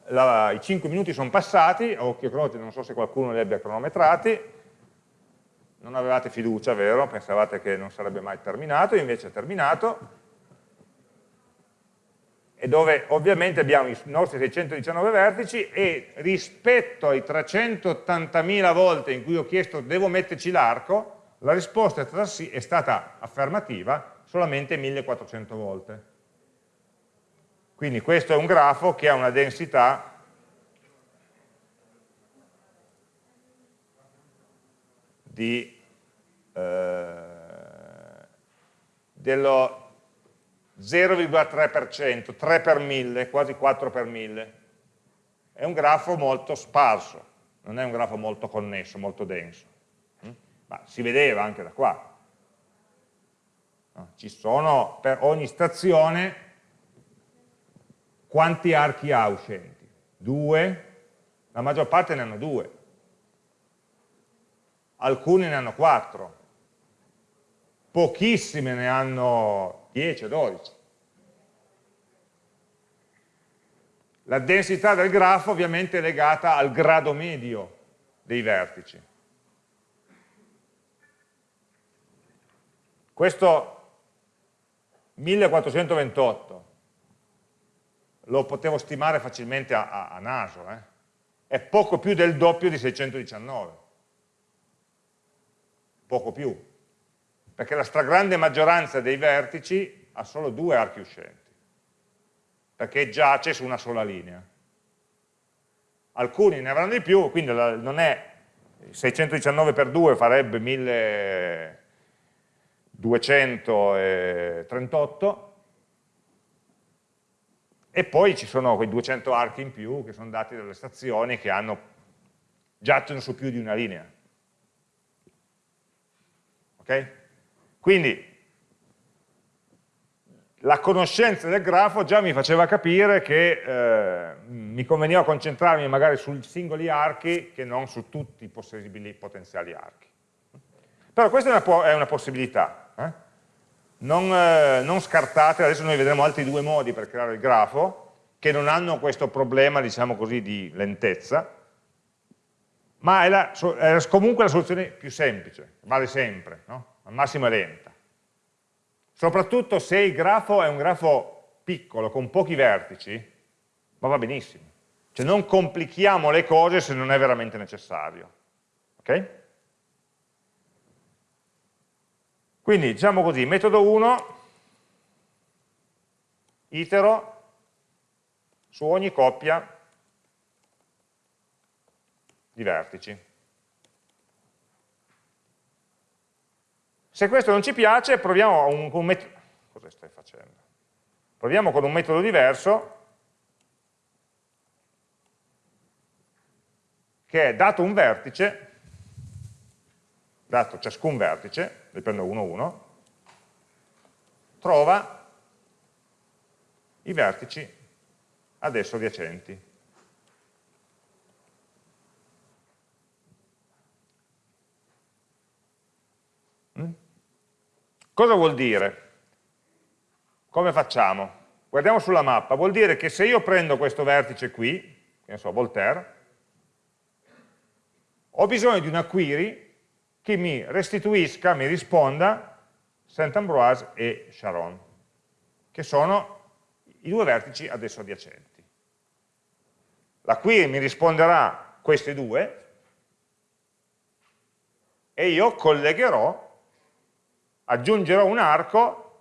la, i 5 minuti sono passati, a occhio croce non so se qualcuno li abbia cronometrati, non avevate fiducia, vero? Pensavate che non sarebbe mai terminato, invece è terminato, e dove ovviamente abbiamo i nostri 619 vertici e rispetto ai 380.000 volte in cui ho chiesto devo metterci l'arco, la risposta è stata affermativa solamente 1400 volte. Quindi questo è un grafo che ha una densità di, eh, dello 0,3%, 3 per 1000, quasi 4 per 1000. È un grafo molto sparso, non è un grafo molto connesso, molto denso. Mm? Ma si vedeva anche da qua. Ci sono per ogni stazione quanti archi ha uscenti? Due? La maggior parte ne hanno due. Alcuni ne hanno quattro. Pochissime ne hanno 10 o 12. La densità del grafo ovviamente è legata al grado medio dei vertici. Questo 1428 lo potevo stimare facilmente a, a, a naso, eh? è poco più del doppio di 619, poco più, perché la stragrande maggioranza dei vertici ha solo due archi uscenti, perché giace su una sola linea. Alcuni ne avranno di più, quindi non è 619 per 2 farebbe 1238, e poi ci sono quei 200 archi in più che sono dati dalle stazioni che hanno, giacciono su più di una linea. Ok? Quindi la conoscenza del grafo già mi faceva capire che eh, mi conveniva concentrarmi magari sui singoli archi che non su tutti i possibili potenziali archi. Però questa è una, è una possibilità. Eh? Non, eh, non scartate, adesso noi vedremo altri due modi per creare il grafo, che non hanno questo problema, diciamo così, di lentezza, ma è, la, è comunque la soluzione più semplice, vale sempre, no? al massimo è lenta. Soprattutto se il grafo è un grafo piccolo, con pochi vertici, ma va benissimo. Cioè non complichiamo le cose se non è veramente necessario. Ok? Quindi diciamo così, metodo 1 itero su ogni coppia di vertici. Se questo non ci piace, proviamo, un, un metodo, proviamo con un metodo diverso che è dato un vertice dato ciascun vertice, ne prendo uno uno, trova i vertici ad esso adiacenti. Mm? Cosa vuol dire? Come facciamo? Guardiamo sulla mappa, vuol dire che se io prendo questo vertice qui, che ne so, Voltaire, ho bisogno di una query che mi restituisca, mi risponda Saint-Ambroise e Charon, che sono i due vertici adesso adiacenti. La query mi risponderà questi due e io collegherò, aggiungerò un arco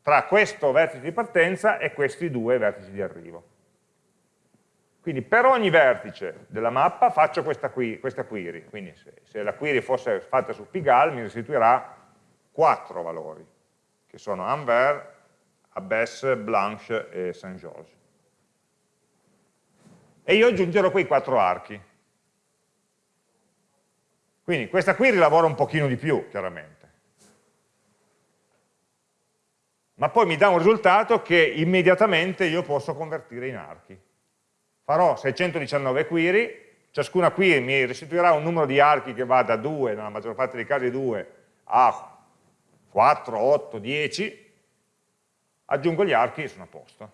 tra questo vertice di partenza e questi due vertici di arrivo. Quindi per ogni vertice della mappa faccio questa, qui, questa query, quindi se, se, la query fosse fatta su Pigalle mi restituirà quattro valori, che sono Anvers, Abbesse, Blanche e Saint-Georges. E io aggiungerò quei quattro archi. Quindi questa query lavora un pochino di più, chiaramente. ma poi mi dà un risultato che immediatamente io posso convertire in archi. Farò 619 query, ciascuna query mi restituirà un numero di archi che va da 2, nella maggior parte dei casi 2, a 4, 8, 10, aggiungo gli archi e sono a posto.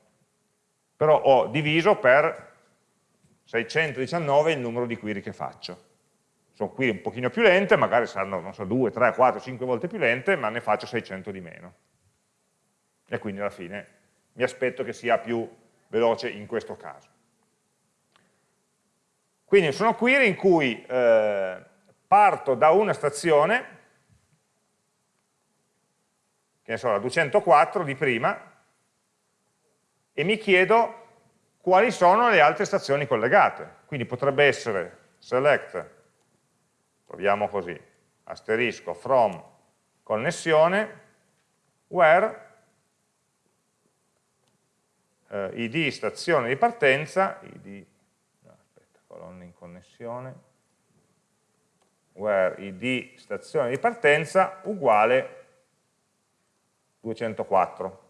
Però ho diviso per 619 il numero di query che faccio. Sono query un pochino più lente, magari saranno, so, 2, 3, 4, 5 volte più lente, ma ne faccio 600 di meno e quindi alla fine mi aspetto che sia più veloce in questo caso. Quindi sono query in cui eh, parto da una stazione, che ne so, la 204 di prima, e mi chiedo quali sono le altre stazioni collegate. Quindi potrebbe essere select, proviamo così, asterisco, from, connessione, where eh, id stazione di partenza, id, colonna in connessione, where id stazione di partenza uguale 204.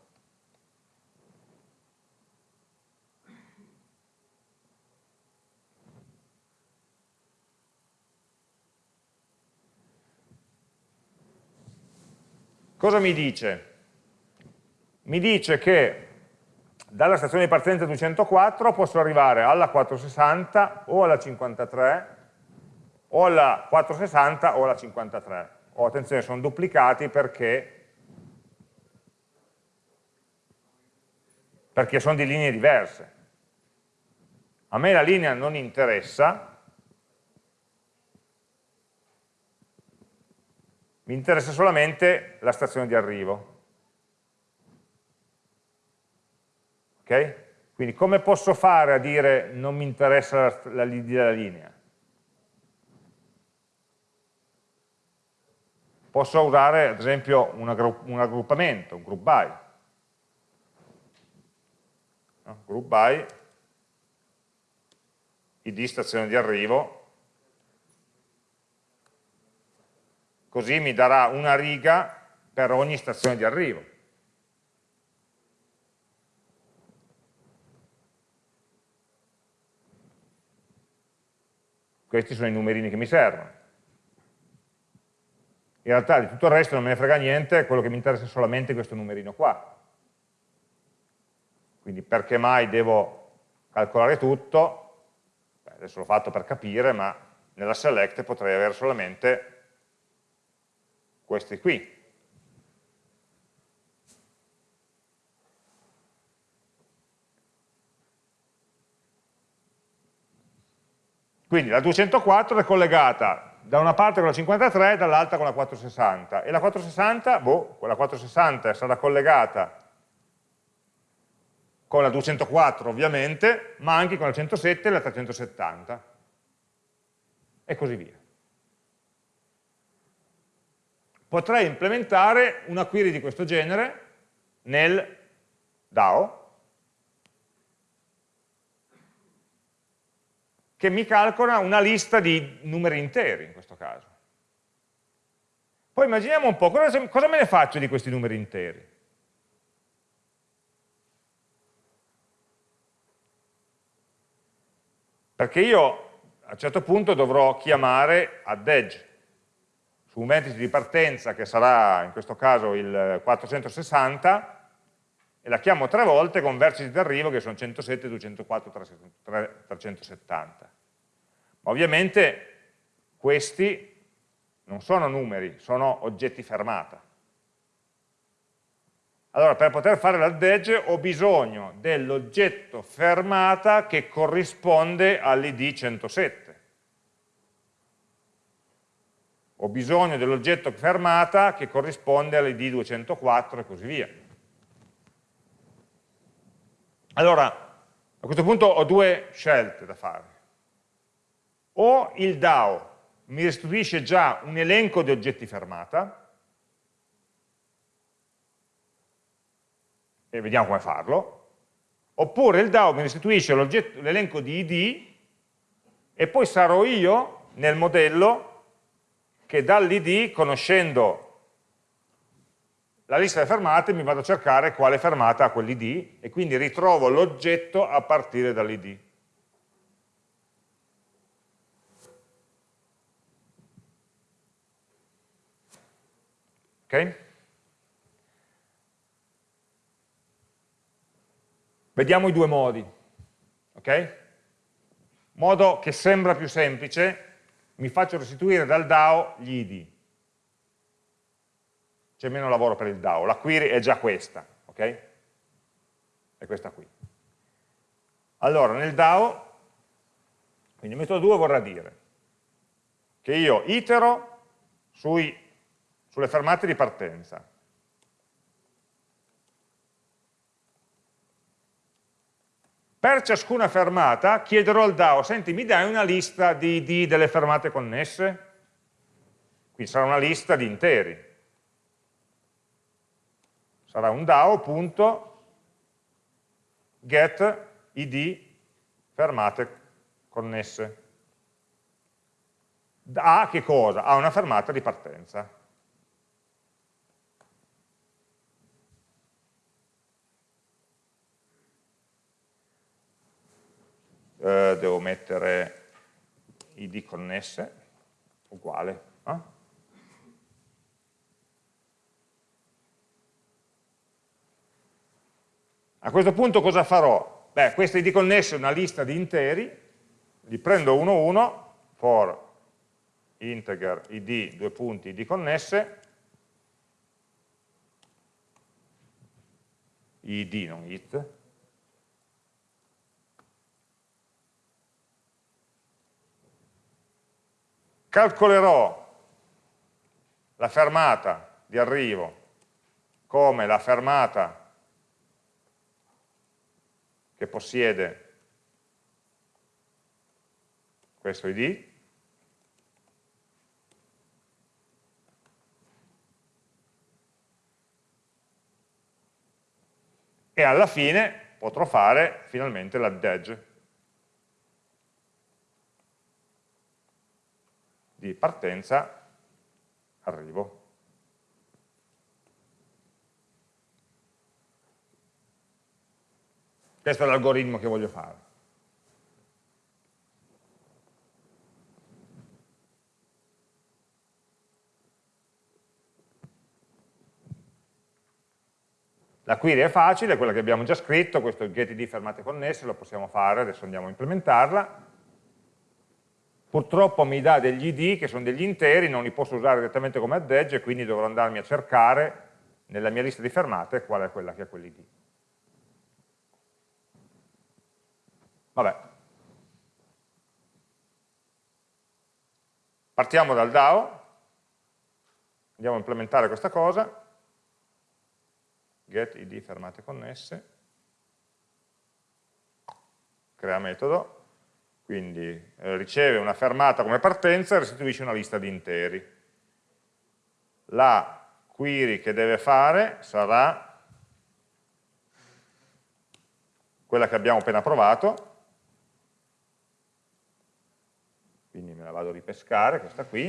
Cosa mi dice? Mi dice che dalla stazione di partenza 204 posso arrivare alla 460 o alla 53 o alla 460 o alla 53 oh, attenzione sono duplicati perché perché sono di linee diverse. A me la linea non interessa. Mi interessa solamente la stazione di arrivo Okay? Quindi come posso fare a dire non mi interessa la, l'idea della linea? Posso usare ad esempio un, raggruppamento, un group by. No? Group by, id stazione di arrivo, così mi darà una riga per ogni stazione di arrivo. Questi sono i numerini che mi servono. In realtà di tutto il resto non me ne frega niente, quello che mi interessa è solamente questo numerino qua. Quindi perché mai devo calcolare tutto? Beh, adesso l'ho fatto per capire, ma nella select potrei avere solamente questi qui. Quindi la 204 è collegata da una parte con la 53 e dall'altra con la 460 e la 460, boh, quella 460 sarà collegata con la 204 ovviamente, ma anche con la 107 e la 370 e così via. Potrei implementare una query di questo genere nel DAO che mi calcola una lista di numeri interi in questo caso. Poi immaginiamo un po', cosa, cosa me ne faccio di questi numeri interi? Perché io a un certo punto dovrò chiamare add edge su un vertice di partenza che sarà in questo caso il 460 la chiamo tre volte con vertici di arrivo che sono 107, 204, 370. Ma ovviamente questi non sono numeri, sono oggetti fermata. Allora, per poter fare l'add edge ho bisogno dell'oggetto fermata che corrisponde all'id 107. Ho bisogno dell'oggetto fermata che corrisponde all'id 204 e così via. Allora, a questo punto ho due scelte da fare. O il DAO mi restituisce già un elenco di oggetti fermata, e vediamo come farlo, oppure il DAO mi restituisce l'elenco di ID e poi sarò io nel modello che dall'id, conoscendo la lista delle fermate mi vado a cercare quale fermata ha quell'id e quindi ritrovo l'oggetto a partire dall'id. Ok? Vediamo i due modi. Ok? Modo che sembra più semplice, mi faccio restituire dal DAO gli ID c'è meno lavoro per il DAO, la query è già questa, ok? È questa qui. Allora, nel DAO, quindi il metodo 2 vorrà dire che io itero sui, sulle fermate di partenza. Per ciascuna fermata chiederò al DAO, senti, mi dai una lista di ID delle fermate connesse? Quindi sarà una lista di interi sarà un DAO.get id fermate connesse. A che cosa? A una fermata di partenza. Eh, devo mettere id connesse, uguale. Eh? A questo punto cosa farò? Beh, questa id connesse è una lista di interi, li prendo uno uno, for integer id, due punti, id connesse, id, non it, calcolerò la fermata di arrivo come la fermata che possiede questo id, e alla fine potrò fare finalmente l'add edge di partenza arrivo. Questo è l'algoritmo che voglio fare. La query è facile, quella che abbiamo già scritto, questo getID fermate connesse, lo possiamo fare, adesso andiamo a implementarla. Purtroppo mi dà degli id che sono degli interi, non li posso usare direttamente come add edge, quindi dovrò andarmi a cercare nella mia lista di fermate qual è quella che ha quell'id. Vabbè. Partiamo dal DAO, andiamo a implementare questa cosa, get id fermate connesse, crea metodo, quindi eh, riceve una fermata come partenza e restituisce una lista di interi. La query che deve fare sarà quella che abbiamo appena provato, quindi me la vado a ripescare, questa qui,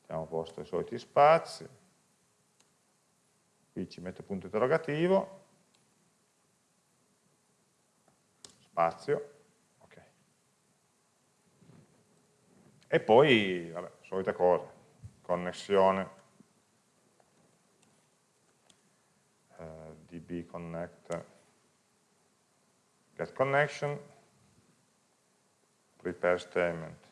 mettiamo a posto i soliti spazi, qui ci metto punto interrogativo, spazio, ok. E poi, vabbè, solite cose, connessione, eh, db connect, get connection, prepare statement,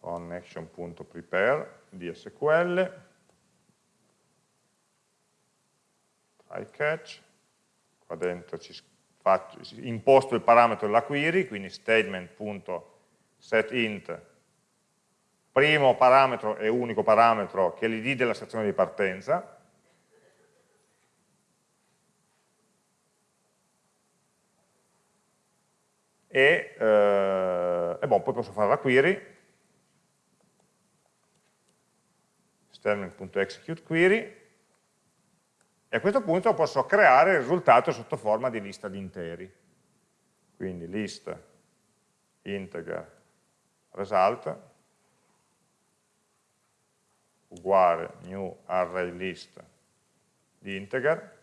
connection.prepare di SQL, try catch, qua dentro ci faccio, imposto il parametro della query, quindi statement.setInt, primo parametro e unico parametro che è l'id della stazione di partenza, e, eh, e bon, poi posso fare la query, statement.executeQuery, e a questo punto posso creare il risultato sotto forma di lista di interi. Quindi list integer result uguale new array list di integer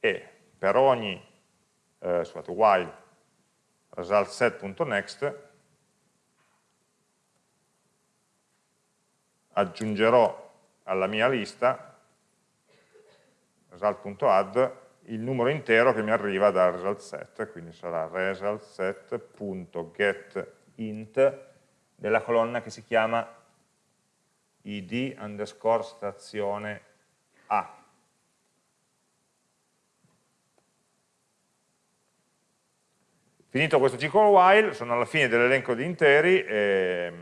e per ogni eh, scusate, while result set.next aggiungerò alla mia lista result.add il numero intero che mi arriva dal result set, quindi sarà result set.getInt della colonna che si chiama id underscore stazione A. Finito questo ciclo while, sono alla fine dell'elenco di interi e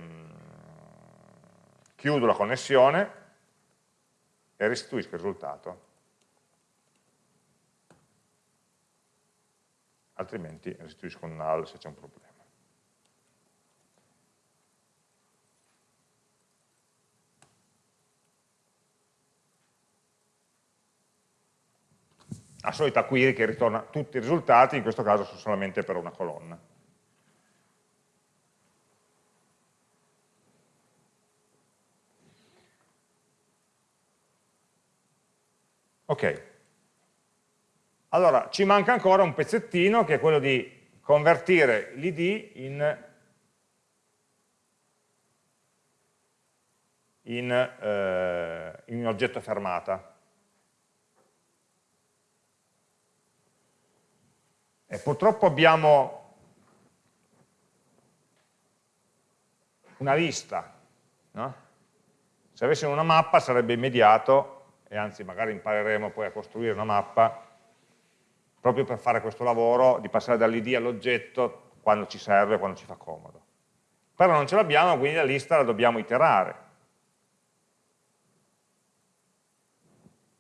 chiudo la connessione e restituisco il risultato. Altrimenti restituisco un null se c'è un problema. La solita query che ritorna tutti i risultati, in questo caso solamente per una colonna. Ok. Allora, ci manca ancora un pezzettino che è quello di convertire l'id in, in, eh, in un oggetto fermata. E purtroppo abbiamo una lista, no? Se avessimo una mappa sarebbe immediato e anzi magari impareremo poi a costruire una mappa proprio per fare questo lavoro di passare dall'id all'oggetto quando ci serve, quando ci fa comodo. Però non ce l'abbiamo, quindi la lista la dobbiamo iterare.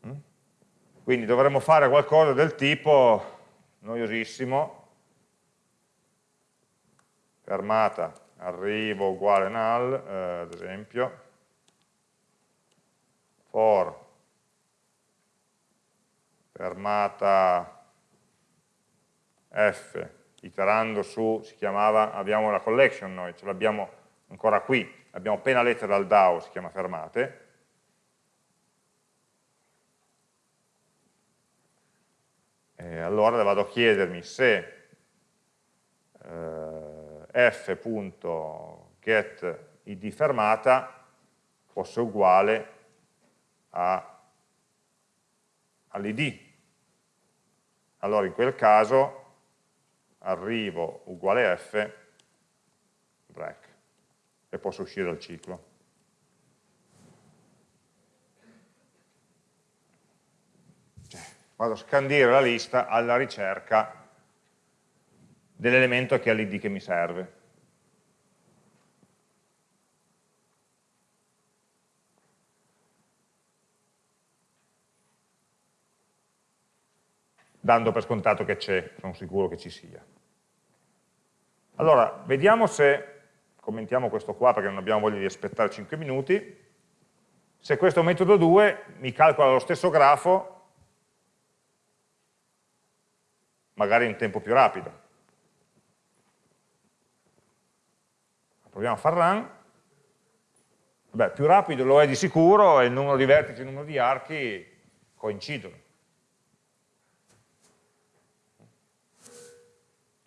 Mm? Quindi dovremmo fare qualcosa del tipo, noiosissimo, fermata, arrivo uguale null, eh, ad esempio, for. Fermata F, iterando su, si chiamava, abbiamo la collection noi, ce l'abbiamo ancora qui, abbiamo appena letta dal DAO, si chiama fermate, e allora vado a chiedermi se eh, f.getId fermata fosse uguale all'id allora in quel caso arrivo uguale f, break, e posso uscire dal ciclo. Cioè, vado a scandire la lista alla ricerca dell'elemento che ha l'id che mi serve. dando per scontato che c'è, sono sicuro che ci sia. Allora, vediamo se, commentiamo questo qua perché non abbiamo voglia di aspettare 5 minuti, se questo metodo 2 mi calcola lo stesso grafo, magari in tempo più rapido. Proviamo a far run. Beh, più rapido lo è di sicuro e il numero di vertici e il numero di archi coincidono.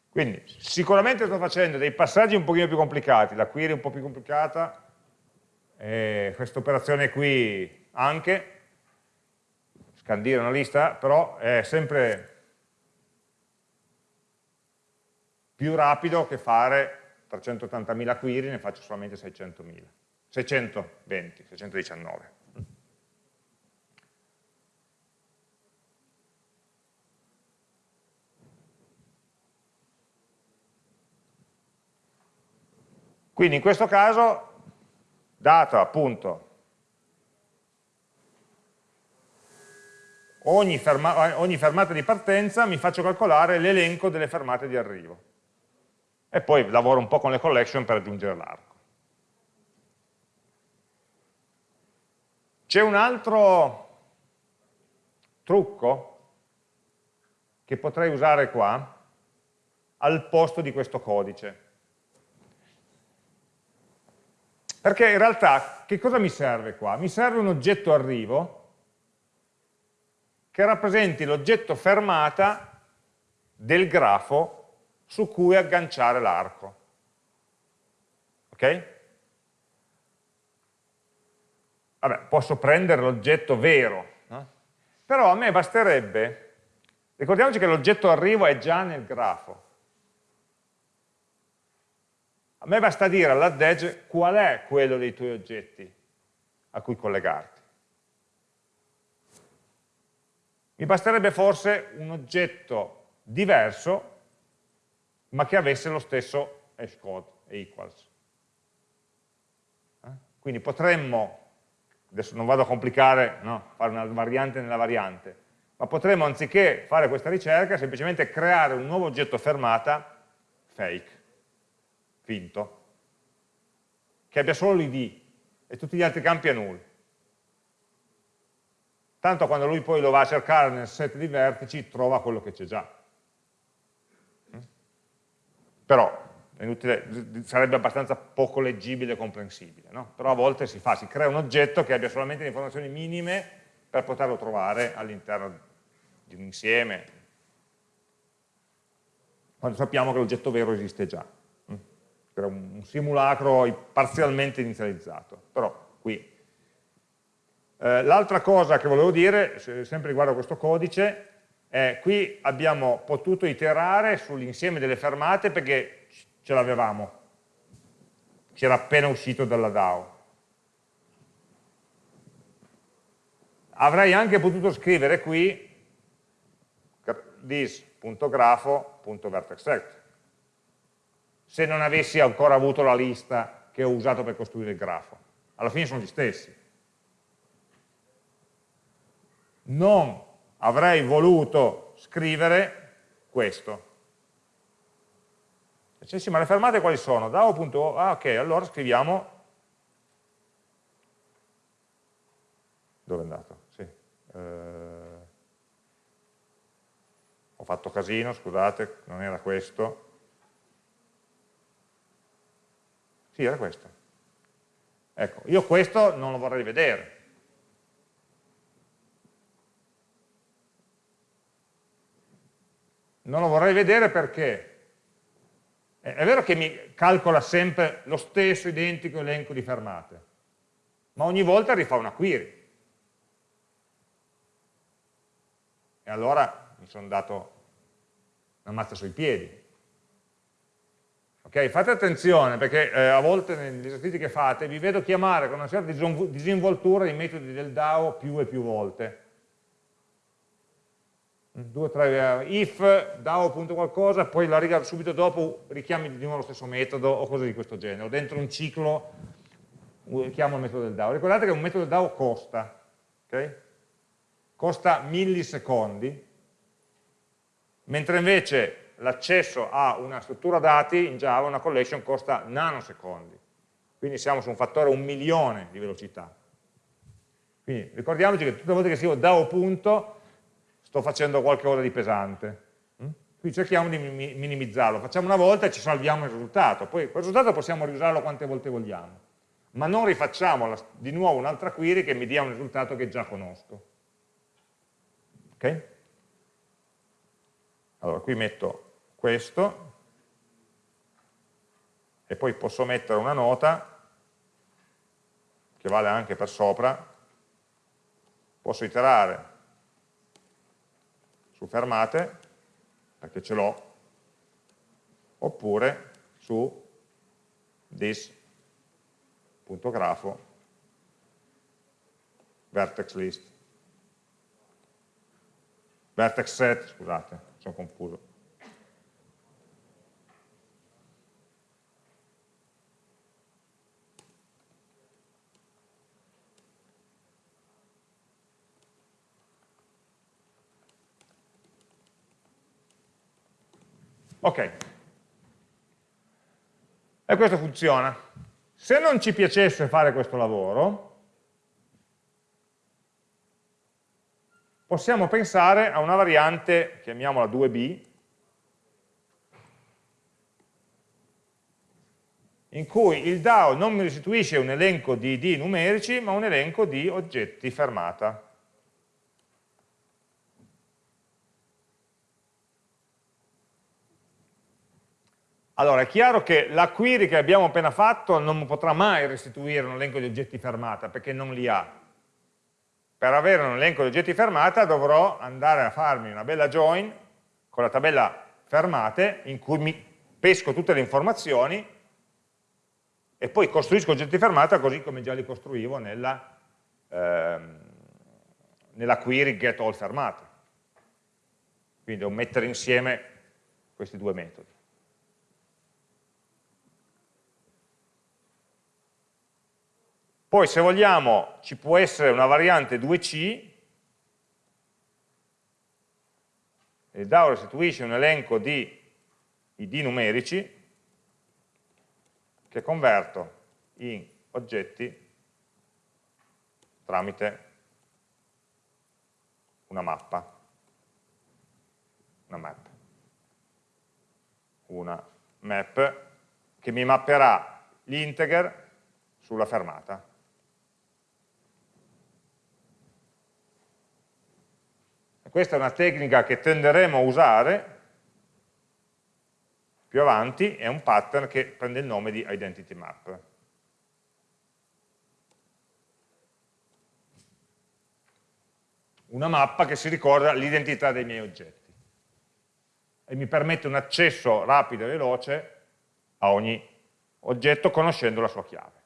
Quindi sicuramente sto facendo dei passaggi un pochino più complicati, la query un po' più complicata, questa operazione qui anche, scandire una lista, però è sempre più rapido che fare 380.000 query, ne faccio solamente 600.000, 620, 619. Quindi in questo caso, dato appunto ogni, ferma, ogni fermata di partenza, mi faccio calcolare l'elenco delle fermate di arrivo. E poi lavoro un po' con le collection per aggiungere l'arco. C'è un altro trucco che potrei usare qua al posto di questo codice. Perché in realtà che cosa mi serve qua? Mi serve un oggetto arrivo che rappresenti l'oggetto fermata del grafo su cui agganciare l'arco. Ok? Vabbè, posso prendere l'oggetto vero, no? però a me basterebbe, ricordiamoci che l'oggetto arrivo è già nel grafo, a me basta dire all'add qual è quello dei tuoi oggetti a cui collegarti. Mi basterebbe forse un oggetto diverso, ma che avesse lo stesso hashcode e equals. Eh? Quindi potremmo, adesso non vado a complicare, no, fare una variante nella variante, ma potremmo anziché fare questa ricerca semplicemente creare un nuovo oggetto fermata fake finto, che abbia solo l'id e tutti gli altri campi a null. Tanto quando lui poi lo va a cercare nel set di vertici trova quello che c'è già. Però inutile, sarebbe abbastanza poco leggibile e comprensibile, no? però a volte si fa, si crea un oggetto che abbia solamente le informazioni minime per poterlo trovare all'interno di un insieme, quando sappiamo che l'oggetto vero esiste già era un simulacro parzialmente inizializzato, però qui. Eh, L'altra cosa che volevo dire, sempre riguardo a questo codice, è qui abbiamo potuto iterare sull'insieme delle fermate perché ce l'avevamo, ci era appena uscito dalla DAO. Avrei anche potuto scrivere qui this.grafo.vertexSect se non avessi ancora avuto la lista che ho usato per costruire il grafo. Alla fine sono gli stessi. Non avrei voluto scrivere questo. Cioè, sì, ma le fermate quali sono? DAO.o, ah ok, allora scriviamo dove è andato? Sì. Eh, ho fatto casino, scusate, non era questo. Sì, era questo. Ecco, io questo non lo vorrei vedere. Non lo vorrei vedere perché è vero che mi calcola sempre lo stesso identico elenco di fermate, ma ogni volta rifà una query. E allora mi sono dato una mazza sui piedi. Okay, fate attenzione perché eh, a volte negli esercizi che fate vi vedo chiamare con una certa disinvoltura i metodi del DAO più e più volte. Due, tre, eh, if, DAO punto qualcosa, poi la riga subito dopo richiami di nuovo lo stesso metodo o cose di questo genere, o dentro un ciclo chiamo il metodo del DAO. Ricordate che un metodo del DAO costa, okay? costa millisecondi, mentre invece l'accesso a una struttura dati in Java, una collection, costa nanosecondi. Quindi siamo su un fattore un milione di velocità. Quindi ricordiamoci che tutte le volte che scrivo da o punto sto facendo qualcosa di pesante. Mm? Quindi cerchiamo di minimizzarlo, facciamo una volta e ci salviamo il risultato, poi quel risultato possiamo riusarlo quante volte vogliamo, ma non rifacciamo di nuovo un'altra query che mi dia un risultato che già conosco. Ok? Allora, qui metto questo e poi posso mettere una nota che vale anche per sopra, posso iterare su fermate, perché ce l'ho, oppure su this.grafo vertex list vertex set, scusate, sono confuso. Ok. E questo funziona. Se non ci piacesse fare questo lavoro, possiamo pensare a una variante, chiamiamola 2b, in cui il DAO non mi restituisce un elenco di ID numerici, ma un elenco di oggetti fermata. Allora, è chiaro che la query che abbiamo appena fatto non potrà mai restituire un elenco di oggetti fermata, perché non li ha per avere un elenco di oggetti fermata dovrò andare a farmi una bella join con la tabella fermate in cui mi pesco tutte le informazioni e poi costruisco oggetti fermata così come già li costruivo nella, ehm, nella query get all fermate. Quindi devo mettere insieme questi due metodi. Poi se vogliamo ci può essere una variante 2C, il DAO restituisce un elenco di ID numerici che converto in oggetti tramite una mappa, una map, una map che mi mapperà gli integer sulla fermata. Questa è una tecnica che tenderemo a usare più avanti, è un pattern che prende il nome di identity map. Una mappa che si ricorda l'identità dei miei oggetti e mi permette un accesso rapido e veloce a ogni oggetto conoscendo la sua chiave.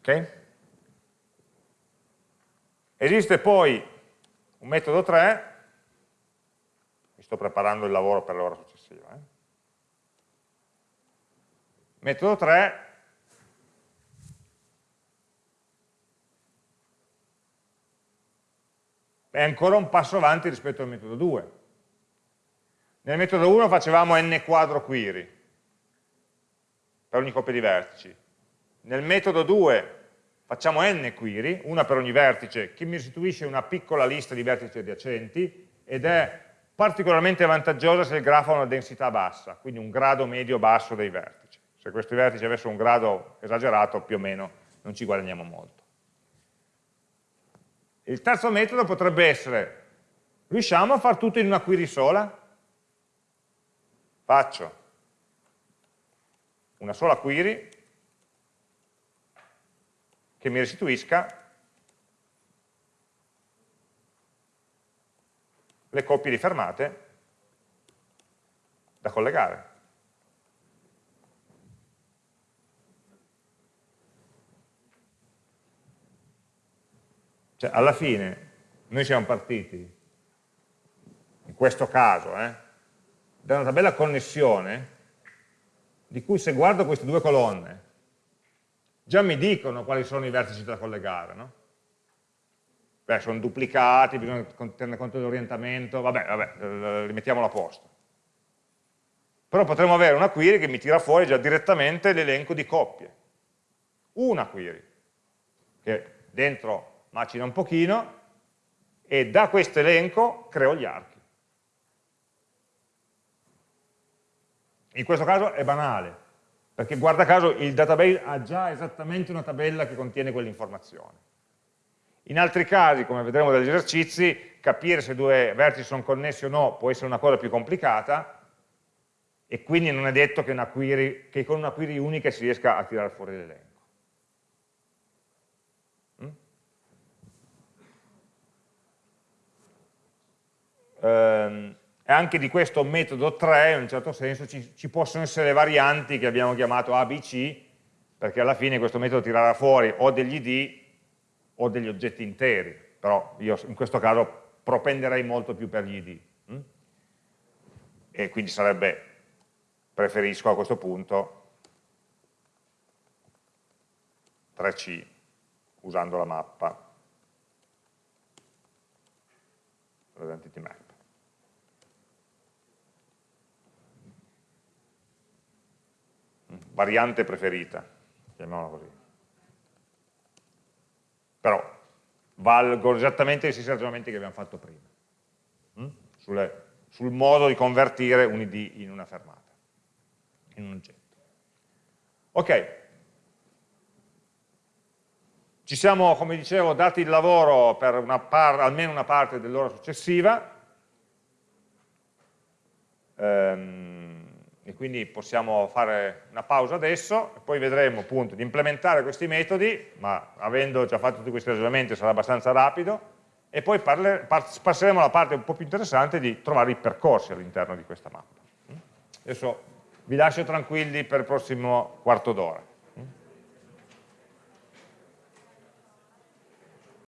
Ok? Esiste poi un metodo 3, mi sto preparando il lavoro per l'ora successiva. Eh? Metodo 3 è ancora un passo avanti rispetto al metodo 2. Nel metodo 1 facevamo n quadro query per ogni coppia di vertici. Nel metodo 2 facciamo n query, una per ogni vertice, che mi restituisce una piccola lista di vertici adiacenti ed è particolarmente vantaggiosa se il grafo ha una densità bassa, quindi un grado medio-basso dei vertici. Se questi vertici avessero un grado esagerato, più o meno non ci guadagniamo molto. Il terzo metodo potrebbe essere, riusciamo a fare tutto in una query sola? Faccio una sola query che mi restituisca le coppie di fermate da collegare. Cioè, alla fine, noi siamo partiti, in questo caso, eh, da una tabella connessione, di cui se guardo queste due colonne, già mi dicono quali sono i vertici da collegare, no? Beh, sono duplicati, bisogna tenere conto dell'orientamento, vabbè, vabbè, li mettiamo a posto. Però potremmo avere una query che mi tira fuori già direttamente l'elenco di coppie. una query, che dentro macina un pochino, e da questo elenco creo gli archi. In questo caso è banale, perché guarda caso il database ha già esattamente una tabella che contiene quell'informazione. In altri casi, come vedremo dagli esercizi, capire se due vertici sono connessi o no può essere una cosa più complicata e quindi non è detto che, una query, che con una query unica si riesca a tirare fuori l'elenco. Mm? E anche di questo metodo 3, in un certo senso, ci, ci possono essere varianti che abbiamo chiamato ABC, perché alla fine questo metodo tirerà fuori o degli id o degli oggetti interi, però io in questo caso propenderei molto più per gli id. Hm? E quindi sarebbe, preferisco a questo punto 3C usando la mappa l'identity map. Variante preferita, chiamiamola così. Però valgono esattamente gli stessi ragionamenti che abbiamo fatto prima, mm? Sulle, sul modo di convertire un id in una fermata, in un oggetto. Ok, ci siamo, come dicevo, dati il lavoro per una par, almeno una parte dell'ora successiva, ehm, e quindi possiamo fare una pausa adesso e poi vedremo appunto di implementare questi metodi, ma avendo già fatto tutti questi ragionamenti sarà abbastanza rapido, e poi passeremo alla parte un po' più interessante di trovare i percorsi all'interno di questa mappa. Adesso vi lascio tranquilli per il prossimo quarto d'ora.